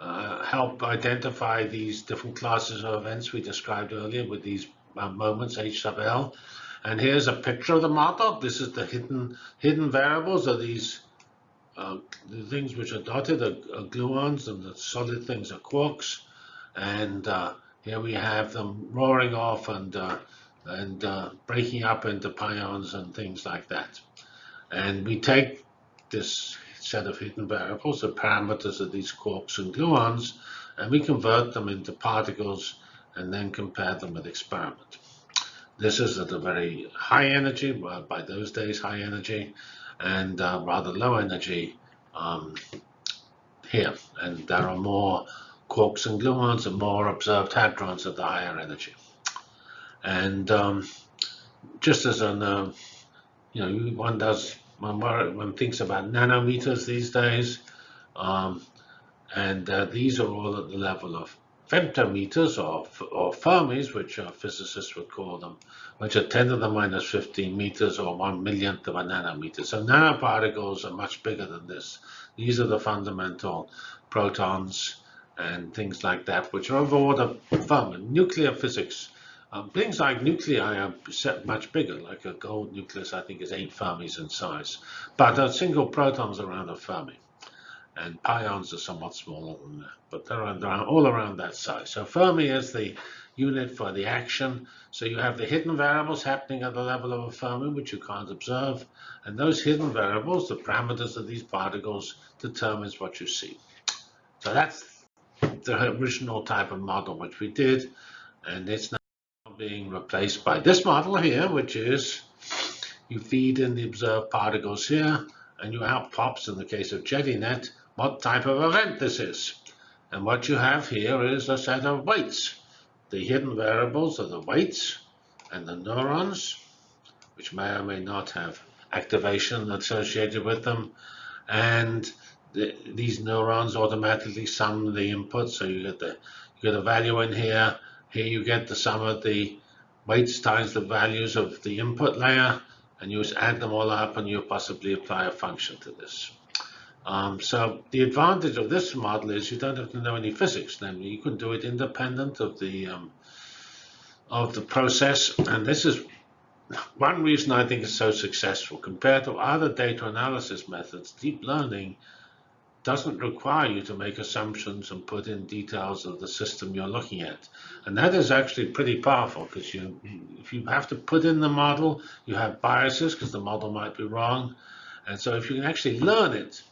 S1: uh, help identify these different classes of events we described earlier with these uh, moments H sub L. And here's a picture of the model. This is the hidden hidden variables are these uh, the things which are dotted are, are, gluons and the solid things are quarks. And uh, here we have them roaring off and uh, and uh, breaking up into pions and things like that. And we take this set of hidden variables, the parameters of these quarks and gluons, and we convert them into particles and then compare them with experiment. This is at a very high energy, well, by those days high energy, and uh, rather low energy um, here. And there are more quarks and gluons and more observed hadrons at the higher energy. And um, just as an, uh, you know, one does one thinks about nanometers these days. Um, and uh, these are all at the level of femtometers or, or Fermis, which physicists would call them, which are 10 to the minus 15 meters or one millionth of a nanometer. So nanoparticles are much bigger than this. These are the fundamental protons and things like that, which are of order Fermi. Nuclear physics um, things like nuclei are much bigger, like a gold nucleus, I think, is 8 fermis in size. But a single proton's around a fermi. And pions are somewhat smaller than that, but they're around, all around that size. So Fermi is the unit for the action. So you have the hidden variables happening at the level of a Fermi, which you can't observe. And those hidden variables, the parameters of these particles, determines what you see. So that's the original type of model which we did. And it's now being replaced by this model here, which is you feed in the observed particles here, and you out pops, in the case of JEDI-net, what type of event this is. And what you have here is a set of weights. The hidden variables are the weights and the neurons, which may or may not have activation associated with them. And the, these neurons automatically sum the input. So you get the you get a value in here. Here you get the sum of the weights times the values of the input layer, and you just add them all up, and you possibly apply a function to this. Um, so the advantage of this model is you don't have to know any physics. Then you can do it independent of the um, of the process, and this is one reason I think it's so successful compared to other data analysis methods. Deep learning doesn't require you to make assumptions and put in details of the system you're looking at. And that is actually pretty powerful because you, if you have to put in the model, you have biases because the model might be wrong. And so if you can actually learn it,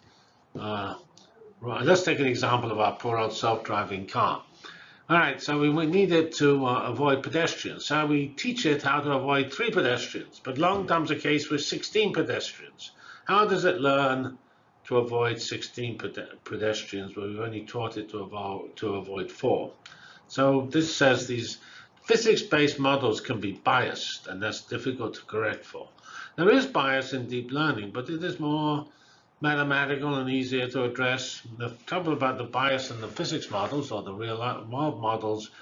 S1: uh, let's take an example of our poor old self-driving car. All right, so we, we need it to uh, avoid pedestrians. So we teach it how to avoid three pedestrians, but long comes a case with 16 pedestrians. How does it learn to avoid 16 pedestrians, but we've only taught it to, avoid, to avoid four. So this says these physics-based models can be biased, and that's difficult to correct for. There is bias in deep learning, but it is more mathematical and easier to address. The trouble about the bias in the physics models or the real world models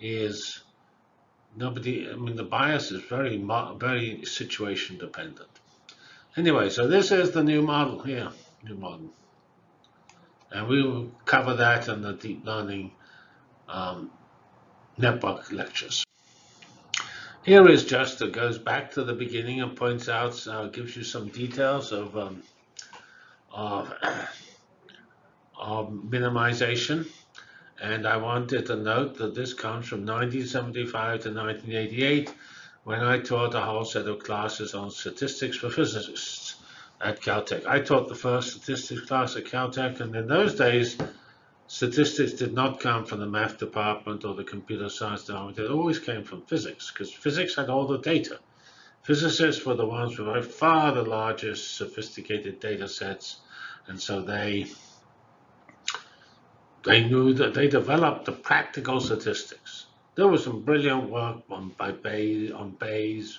S1: is nobody, I mean, the bias is very, very situation dependent. Anyway, so this is the new model here new model. And we will cover that in the deep learning um, network lectures. Here is just, it goes back to the beginning and points out, uh, gives you some details of, um, of, of minimization. And I wanted to note that this comes from 1975 to 1988 when I taught a whole set of classes on statistics for physicists at Caltech. I taught the first statistics class at Caltech, and in those days, statistics did not come from the math department or the computer science department. It always came from physics, because physics had all the data. Physicists were the ones with by far the largest sophisticated data sets, and so they they knew that they developed the practical statistics. There was some brilliant work on by Bayes, on Bayes,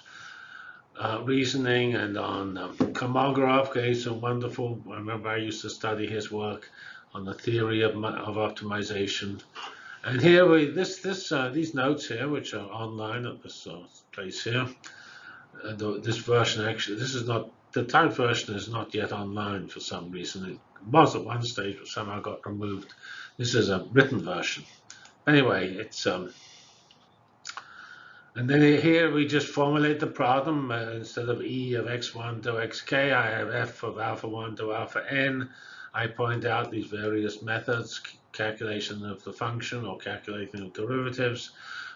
S1: uh, reasoning and on um, Kolmogorov gave some wonderful, I remember I used to study his work on the theory of, of optimization. And here we, this, this, uh, these notes here, which are online at this uh, place here, uh, the, this version actually, this is not, the typed version is not yet online for some reason. It was at one stage, but somehow got removed. This is a written version. Anyway, it's um, and then here we just formulate the problem. Uh, instead of e of x1 to xk, I have f of alpha 1 to alpha n. I point out these various methods, calculation of the function or calculating of derivatives.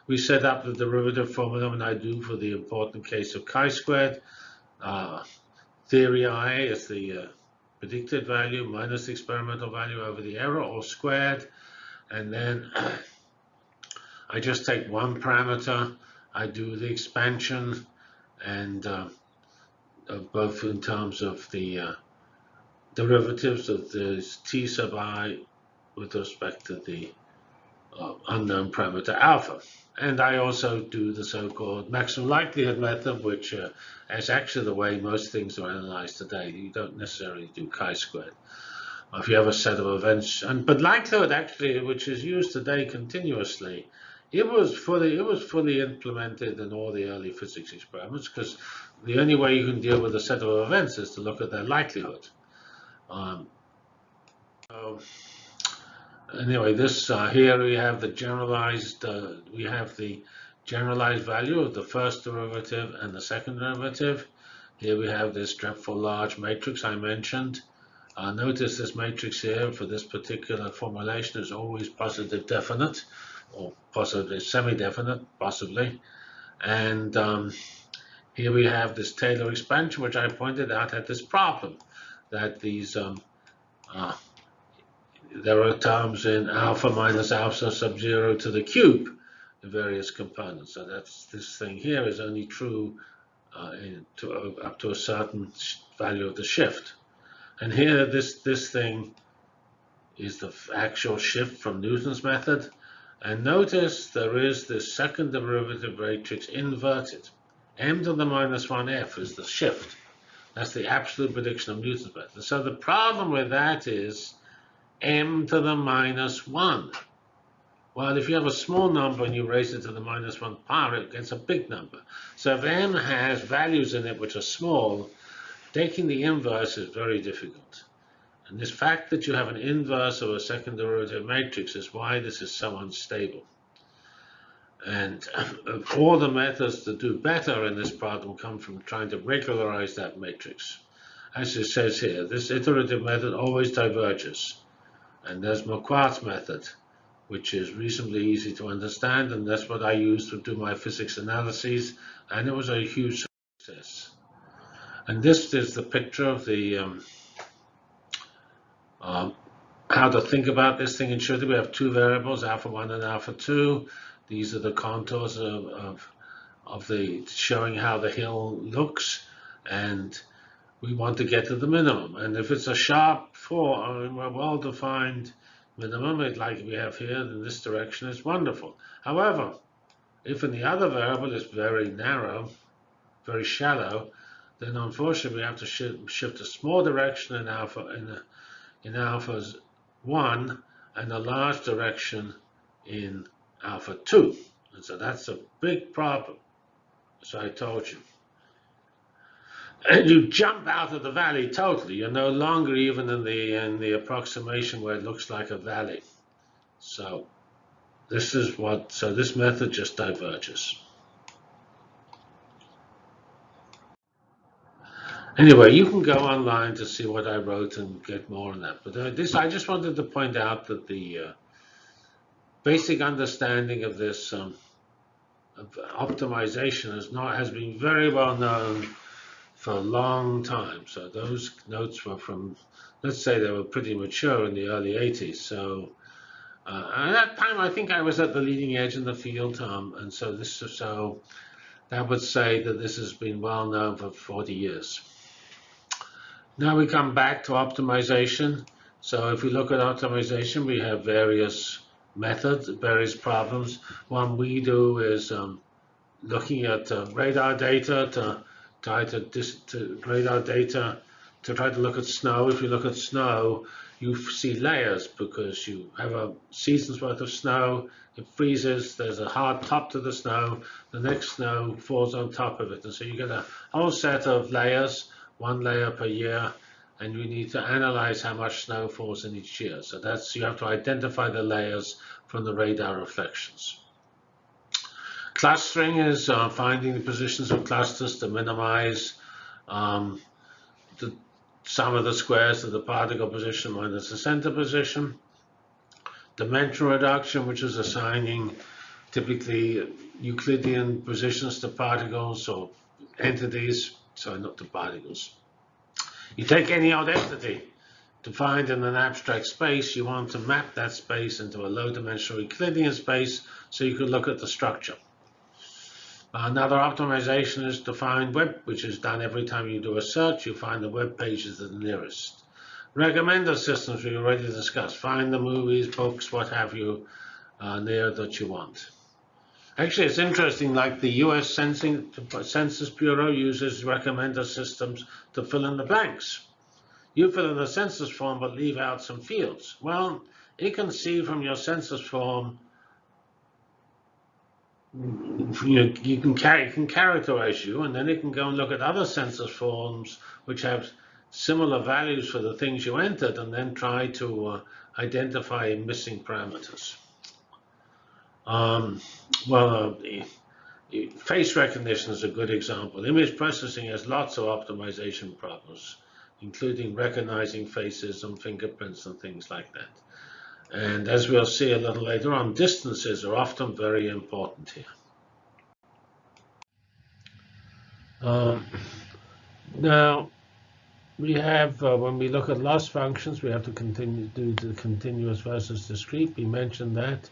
S1: We set up the derivative formula, and I do for the important case of chi-squared. Uh, theory i is the uh, predicted value minus the experimental value over the error, all squared. And then I just take one parameter, I do the expansion and uh, both in terms of the uh, derivatives of the t sub i with respect to the uh, unknown parameter alpha. And I also do the so-called maximum likelihood method, which uh, is actually the way most things are analyzed today. You don't necessarily do chi-squared. If you have a set of events, and but likelihood actually, which is used today continuously, it was fully it was fully implemented in all the early physics experiments because the only way you can deal with a set of events is to look at their likelihood. Um, so anyway, this uh, here we have the generalized uh, we have the generalized value of the first derivative and the second derivative. Here we have this dreadful large matrix I mentioned. Uh, notice this matrix here for this particular formulation is always positive definite or possibly semi-definite, possibly. And um, here we have this Taylor expansion, which I pointed out had this problem, that these um, uh, there are terms in alpha minus alpha sub zero to the cube the various components. So that's this thing here is only true uh, to, uh, up to a certain value of the shift. And here, this this thing is the actual shift from Newton's method. And notice there is this second derivative matrix inverted. m to the minus 1f is the shift. That's the absolute prediction of Newton's method. So the problem with that is m to the minus 1. Well, if you have a small number and you raise it to the minus 1 power, it gets a big number. So if m has values in it which are small, taking the inverse is very difficult. And this fact that you have an inverse of a second derivative matrix is why this is so unstable. And all the methods to do better in this problem come from trying to regularize that matrix. As it says here, this iterative method always diverges. And there's Marquardt's method, which is reasonably easy to understand, and that's what I used to do my physics analyses, and it was a huge success. And this is the picture of the um, um, how to think about this thing in Schritter. We have two variables, alpha 1 and alpha 2. These are the contours of, of, of the showing how the hill looks, and we want to get to the minimum. And if it's a sharp four, I mean, a well-defined minimum, like we have here in this direction, is wonderful. However, if in the other variable is very narrow, very shallow, then unfortunately we have to shift, shift a small direction in alpha in, a, in alpha's 1 and a large direction in alpha 2. And so that's a big problem, as I told you. And you jump out of the valley totally. You're no longer even in the in the approximation where it looks like a valley. So this is what so this method just diverges. Anyway, you can go online to see what I wrote and get more on that. But uh, this, I just wanted to point out that the uh, basic understanding of this um, of optimization is not has been very well known for a long time. So those notes were from, let's say they were pretty mature in the early 80s. So uh, at that time, I think I was at the leading edge in the field. Um, and so this, so that would say that this has been well known for 40 years. Now we come back to optimization. So if we look at optimization, we have various methods, various problems. One we do is um, looking at uh, radar data to try to, to radar data to try to look at snow. If you look at snow, you see layers because you have a season's worth of snow, it freezes, there's a hard top to the snow, the next snow falls on top of it. And so you get a whole set of layers one layer per year, and we need to analyze how much snow falls in each year. So that's you have to identify the layers from the radar reflections. Clustering is uh, finding the positions of clusters to minimize um, the sum of the squares of the particle position minus the center position. Dimension reduction, which is assigning typically Euclidean positions to particles or entities sorry, not the particles. You take any odd entity to find in an abstract space, you want to map that space into a low-dimensional Euclidean space so you could look at the structure. Another optimization is to find web, which is done every time you do a search, you find the web pages that are nearest. Recommender systems we already discussed. Find the movies, books, what have you, uh, near that you want. Actually, it's interesting, like the US Sensing, Census Bureau uses recommender systems to fill in the blanks. You fill in the census form but leave out some fields. Well, it can see from your census form, you, you can, can characterize you, and then it can go and look at other census forms which have similar values for the things you entered, and then try to uh, identify missing parameters. Um, well, uh, face recognition is a good example. Image processing has lots of optimization problems, including recognizing faces and fingerprints and things like that. And as we'll see a little later on, distances are often very important here. Um, now, we have, uh, when we look at loss functions, we have to continue do the continuous versus discrete. We mentioned that.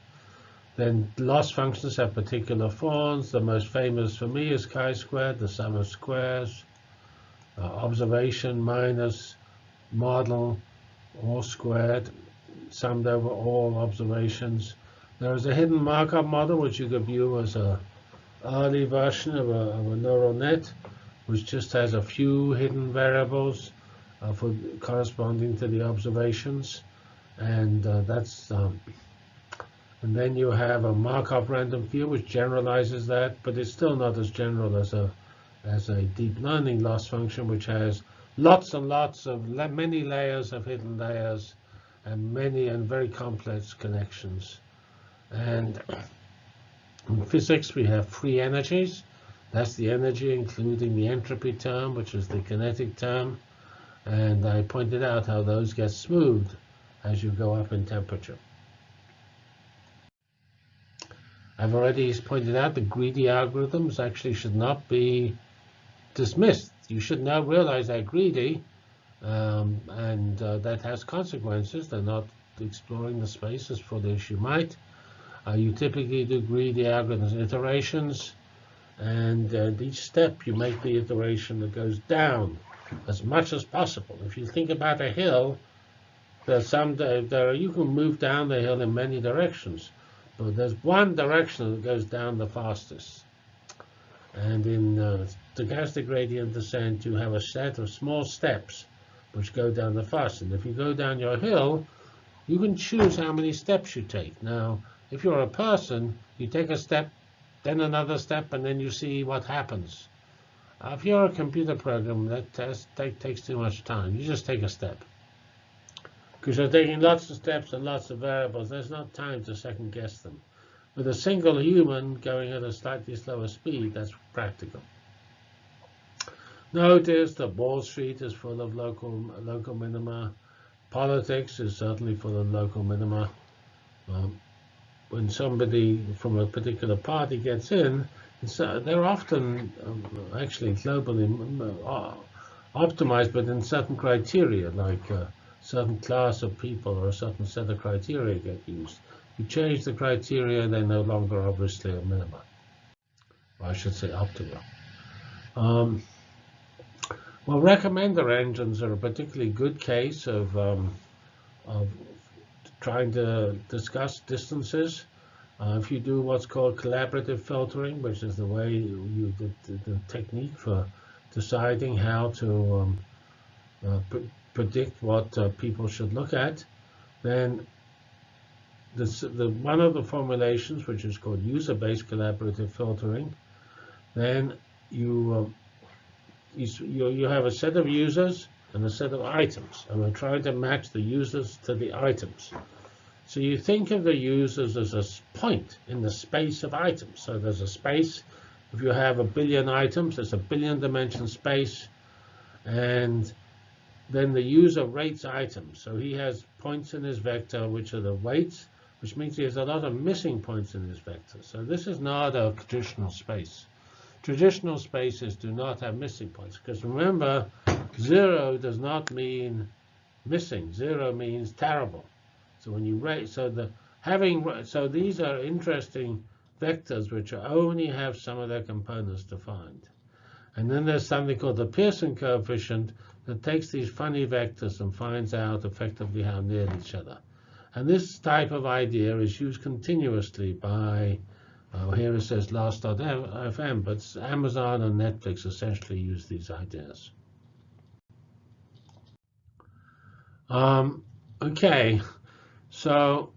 S1: Then loss functions have particular forms. The most famous for me is chi-squared, the sum of squares, uh, observation minus model all squared, summed over all observations. There is a hidden Markov model, which you could view as a early version of a, of a neural net, which just has a few hidden variables uh, for corresponding to the observations. And uh, that's um, and then you have a Markov random field which generalizes that, but it's still not as general as a as a deep learning loss function, which has lots and lots of many layers of hidden layers and many and very complex connections. And in physics, we have free energies. That's the energy, including the entropy term, which is the kinetic term. And I pointed out how those get smoothed as you go up in temperature. I've already pointed out the greedy algorithms actually should not be dismissed. You should now realize they're greedy, um, and uh, that has consequences. They're not exploring the space as fully as you might. Uh, you typically do greedy algorithms iterations, and uh, each step you make the iteration that goes down as much as possible. If you think about a hill, there's some there you can move down the hill in many directions. But there's one direction that goes down the fastest. And in uh, stochastic gradient descent, you have a set of small steps which go down the fastest. And if you go down your hill, you can choose how many steps you take. Now, if you're a person, you take a step, then another step, and then you see what happens. If you're a computer program, that, that takes too much time. You just take a step. Because you're taking lots of steps and lots of variables. There's not time to second guess them. With a single human going at a slightly slower speed, that's practical. Notice that Wall Street is full of local local minima. Politics is certainly full of local minima. Um, when somebody from a particular party gets in, uh, they're often um, actually globally uh, optimized, but in certain criteria, like uh, certain class of people or a certain set of criteria get used. You change the criteria, they're no longer obviously a minima. Or I should say optimal. Um, well, recommender engines are a particularly good case of, um, of trying to discuss distances. Uh, if you do what's called collaborative filtering, which is the way you, the, the technique for deciding how to um, uh, predict what uh, people should look at, then this, the, one of the formulations, which is called user-based collaborative filtering, then you, uh, you, you have a set of users and a set of items, and we're trying to match the users to the items. So you think of the users as a point in the space of items. So there's a space. If you have a billion items, there's a billion dimension space, and then the user rates items. So he has points in his vector, which are the weights, which means he has a lot of missing points in his vector. So this is not a traditional space. Traditional spaces do not have missing points, because remember, zero does not mean missing. Zero means terrible. So when you rate, so the having, so these are interesting vectors which only have some of their components defined. And then there's something called the Pearson coefficient, that takes these funny vectors and finds out effectively how near each other. And this type of idea is used continuously by, uh, here it says last.fm, but Amazon and Netflix essentially use these ideas. Um, okay, so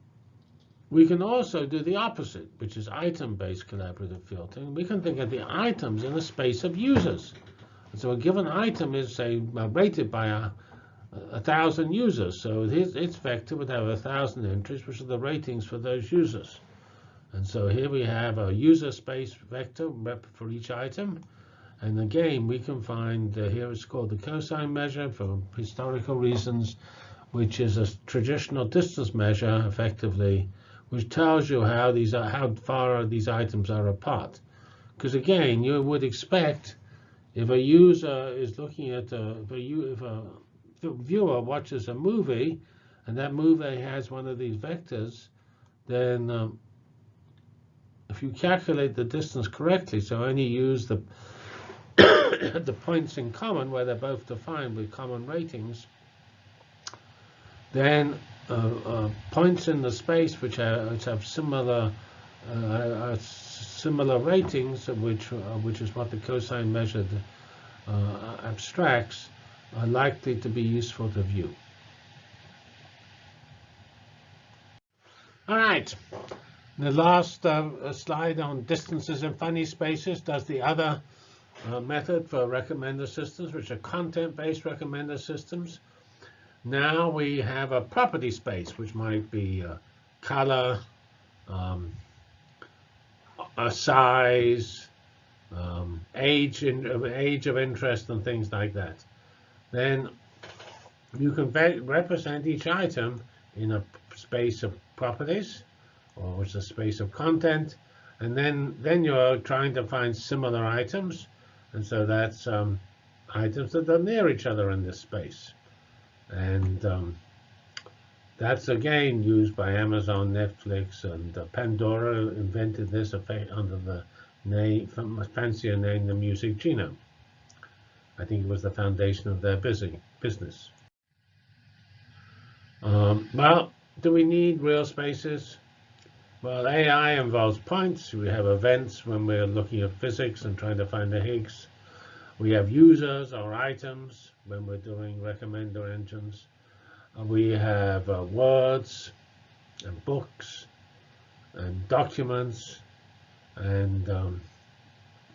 S1: we can also do the opposite, which is item-based collaborative filtering. We can think of the items in the space of users. So a given item is, say, rated by a, a thousand users. So its, its vector would have a thousand entries, which are the ratings for those users. And so here we have a user space vector for each item. And again, we can find, uh, here it's called the cosine measure for historical reasons, which is a traditional distance measure, effectively, which tells you how these are, how far these items are apart. Because again, you would expect if a user is looking at a, if a, if a viewer watches a movie and that movie has one of these vectors, then um, if you calculate the distance correctly, so only use the the points in common where they're both defined with common ratings, then uh, uh, points in the space which, are, which have similar uh, similar ratings, which uh, which is what the cosine measured uh, abstracts are likely to be useful to view. All right. The last uh, slide on distances and funny spaces does the other uh, method for recommender systems, which are content-based recommender systems. Now we have a property space, which might be uh, color, um, a size, um, age, in, age of interest, and things like that. Then you can represent each item in a space of properties, or is a space of content, and then then you're trying to find similar items, and so that's um, items that are near each other in this space, and um, that's again used by Amazon, Netflix, and uh, Pandora invented this effect under the name, fancier name, the Music Genome. I think it was the foundation of their busy, business. Um, well, do we need real spaces? Well, AI involves points. We have events when we're looking at physics and trying to find the Higgs. We have users or items when we're doing recommender engines. Uh, we have uh, words and books and documents. And um,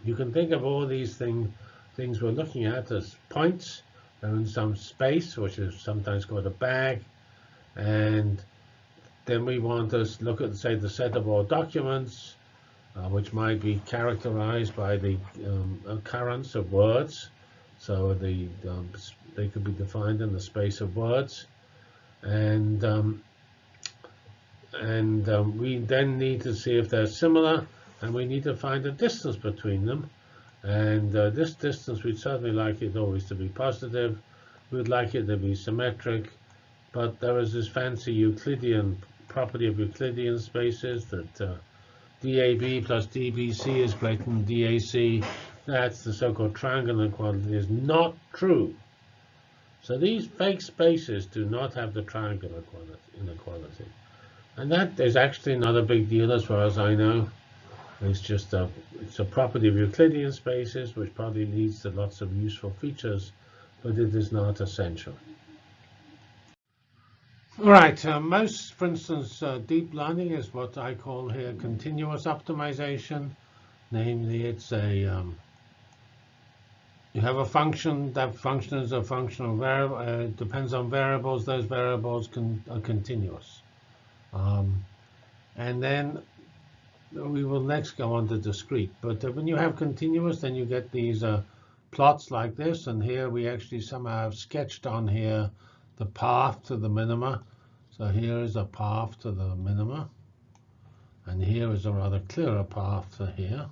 S1: you can think of all these thing, things we're looking at as points. They're in some space, which is sometimes called a bag. And then we want to look at, say, the set of all documents, uh, which might be characterized by the um, occurrence of words. So the um, they could be defined in the space of words. And um, and um, we then need to see if they're similar, and we need to find a distance between them. And uh, this distance, we'd certainly like it always to be positive. We'd like it to be symmetric. But there is this fancy Euclidean property of Euclidean spaces that uh, DAB plus DBC is greater than DAC. That's the so-called triangle inequality is not true. So these fake spaces do not have the triangle inequality. And that is actually not a big deal as far as I know. It's just a, it's a property of Euclidean spaces, which probably leads to lots of useful features, but it is not essential. Right, uh, most, for instance, uh, deep learning is what I call here continuous optimization. Namely, it's a, um, you have a function, that function is a functional variable, uh, depends on variables, those variables can, are continuous. Um, and then we will next go on to discrete. But uh, when you have continuous, then you get these uh, plots like this. And here we actually somehow have sketched on here the path to the minima. So here is a path to the minima. And here is a rather clearer path to here.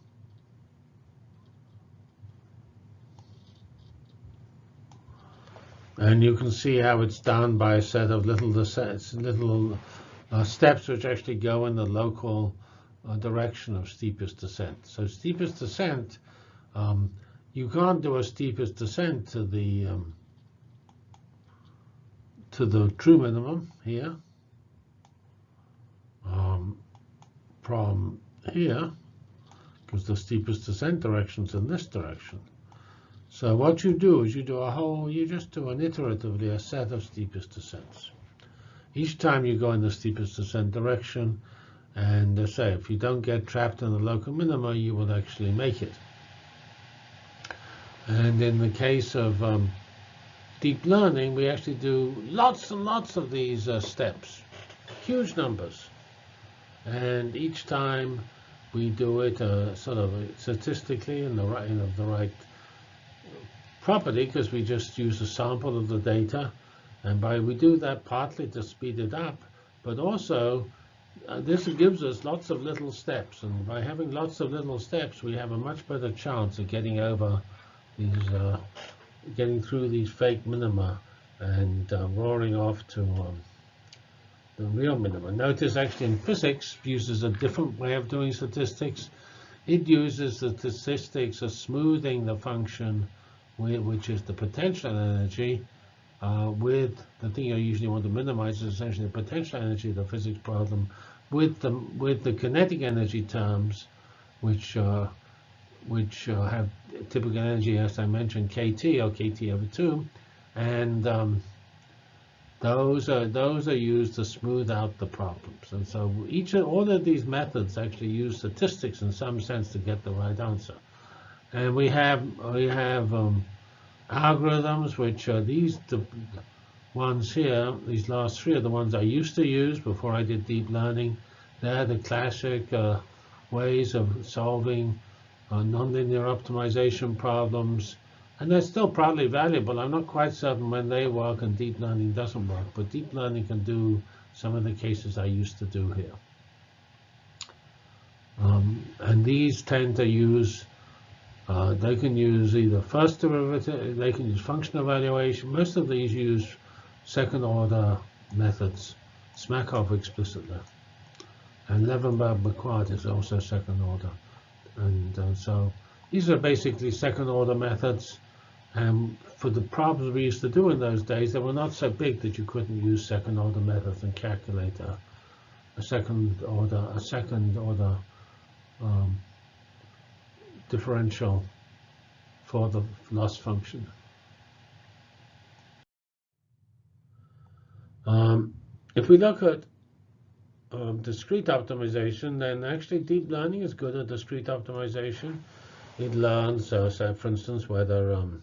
S1: And you can see how it's done by a set of little, little uh, steps which actually go in the local uh, direction of steepest descent. So steepest descent, um, you can't do a steepest descent to the um, to the true minimum here um, from here because the steepest descent direction is in this direction. So what you do is you do a whole, you just do an iteratively a set of steepest descents. Each time you go in the steepest descent direction, and uh, say if you don't get trapped in the local minima, you will actually make it. And in the case of um, deep learning, we actually do lots and lots of these uh, steps, huge numbers. And each time we do it uh, sort of statistically in the right, in the right property, because we just use a sample of the data. And by we do that partly to speed it up, but also uh, this gives us lots of little steps. And by having lots of little steps, we have a much better chance of getting over these uh, getting through these fake minima and uh, roaring off to um, the real minima. Notice actually in physics uses a different way of doing statistics. It uses the statistics of smoothing the function, which is the potential energy, uh, with the thing you usually want to minimize is essentially the potential energy of the physics problem with the with the kinetic energy terms, which uh, which uh, have typical energy, as I mentioned, KT or KT over 2. And um, those are those are used to smooth out the problems. And so each of all of these methods actually use statistics in some sense to get the right answer. And we have we have um, algorithms which are these the ones here. These last three are the ones I used to use before I did deep learning. They're the classic uh, ways of solving uh, nonlinear optimization problems and they're still probably valuable. I'm not quite certain when they work and deep learning doesn't work, but deep learning can do some of the cases I used to do here. Um, and these tend to use, uh, they can use either first derivative, they can use function evaluation. Most of these use second order methods, Smakov explicitly. And Levenberg-Marquardt is also second order. And uh, so these are basically second order methods and for the problems we used to do in those days, they were not so big that you couldn't use second order methods and calculate a, a second order a second order um, differential for the loss function. Um, if we look at um, discrete optimization, then actually deep learning is good at discrete optimization. It learns, uh, say, for instance, whether um,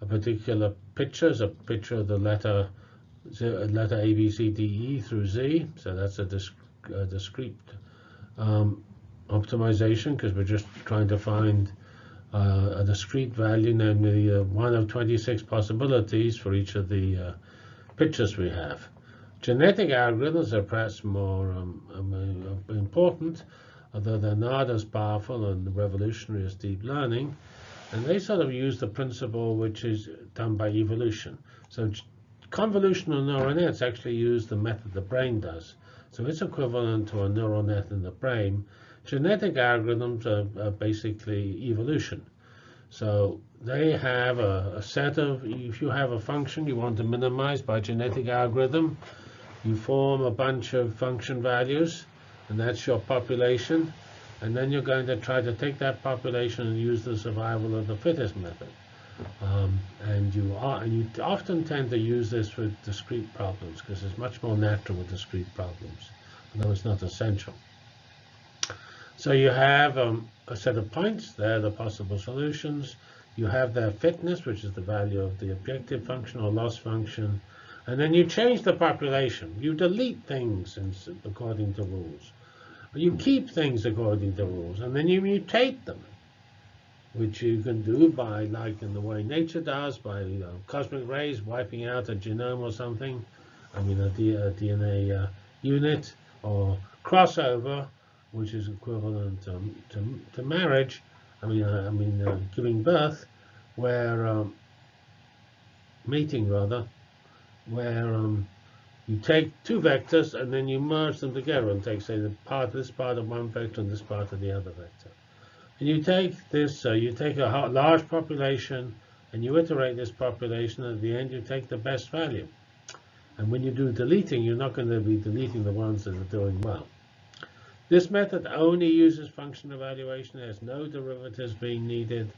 S1: a particular picture is a picture of the letter letter A, B, C, D, E through Z. So that's a, disc, a discrete um, optimization because we're just trying to find uh, a discrete value, namely uh, one of 26 possibilities for each of the uh, pictures we have. Genetic algorithms are perhaps more um, um, important, although they're not as powerful and revolutionary as deep learning. And they sort of use the principle which is done by evolution. So convolutional neural nets actually use the method the brain does. So it's equivalent to a neural net in the brain. Genetic algorithms are, are basically evolution. So they have a, a, set of, if you have a function you want to minimize by genetic algorithm, you form a bunch of function values, and that's your population and then you're going to try to take that population and use the survival of the fittest method. Um, and you are, and you often tend to use this with discrete problems because it's much more natural with discrete problems, although it's not essential. So you have um, a set of points, they're the possible solutions. You have their fitness, which is the value of the objective function or loss function. And then you change the population. You delete things according to rules. You keep things according to rules, and then you mutate them, which you can do by, like in the way nature does, by you know, cosmic rays wiping out a genome or something, I mean a, DNA uh, unit, or crossover, which is equivalent to, to, to marriage, I mean, uh, I mean uh, giving birth, where um, mating rather, where um, you take two vectors and then you merge them together and take, say, the part this part of one vector and this part of the other vector. And you take this, uh, you take a large population and you iterate this population. At the end, you take the best value. And when you do deleting, you're not going to be deleting the ones that are doing well. This method only uses function evaluation. There's no derivatives being needed.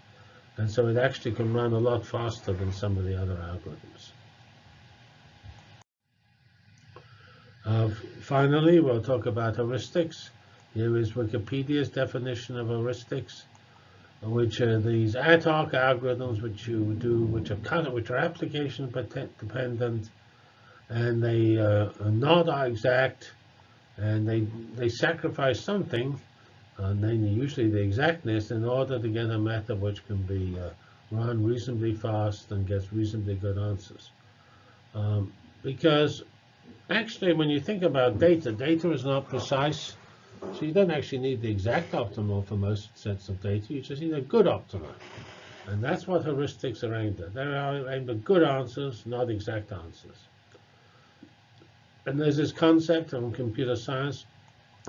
S1: And so it actually can run a lot faster than some of the other algorithms. Uh, finally, we'll talk about heuristics. Here is Wikipedia's definition of heuristics, which are these ad hoc algorithms which you do, which are kind of, which are application dependent, and they uh, are not exact, and they they sacrifice something, uh, namely usually the exactness, in order to get a method which can be uh, run reasonably fast and gets reasonably good answers. Um, because actually, when you think about data, data is not precise. So you don't actually need the exact optimal for most sets of data. You just need a good optimal. And that's what heuristics are aimed at. They're aimed at good answers, not exact answers. And there's this concept of computer science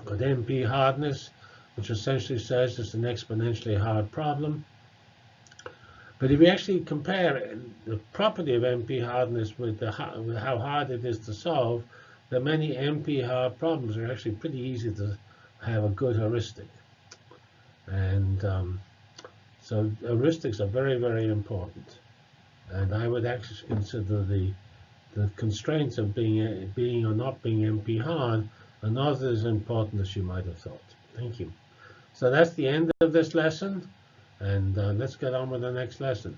S1: called NP hardness, which essentially says it's an exponentially hard problem. But if you actually compare the property of NP hardness with, the, with how hard it is to solve, the many NP hard problems are actually pretty easy to have a good heuristic. And um, so heuristics are very, very important. And I would actually consider the the constraints of being being or not being NP hard are not as important as you might have thought. Thank you. So that's the end of this lesson, and uh, let's get on with the next lesson.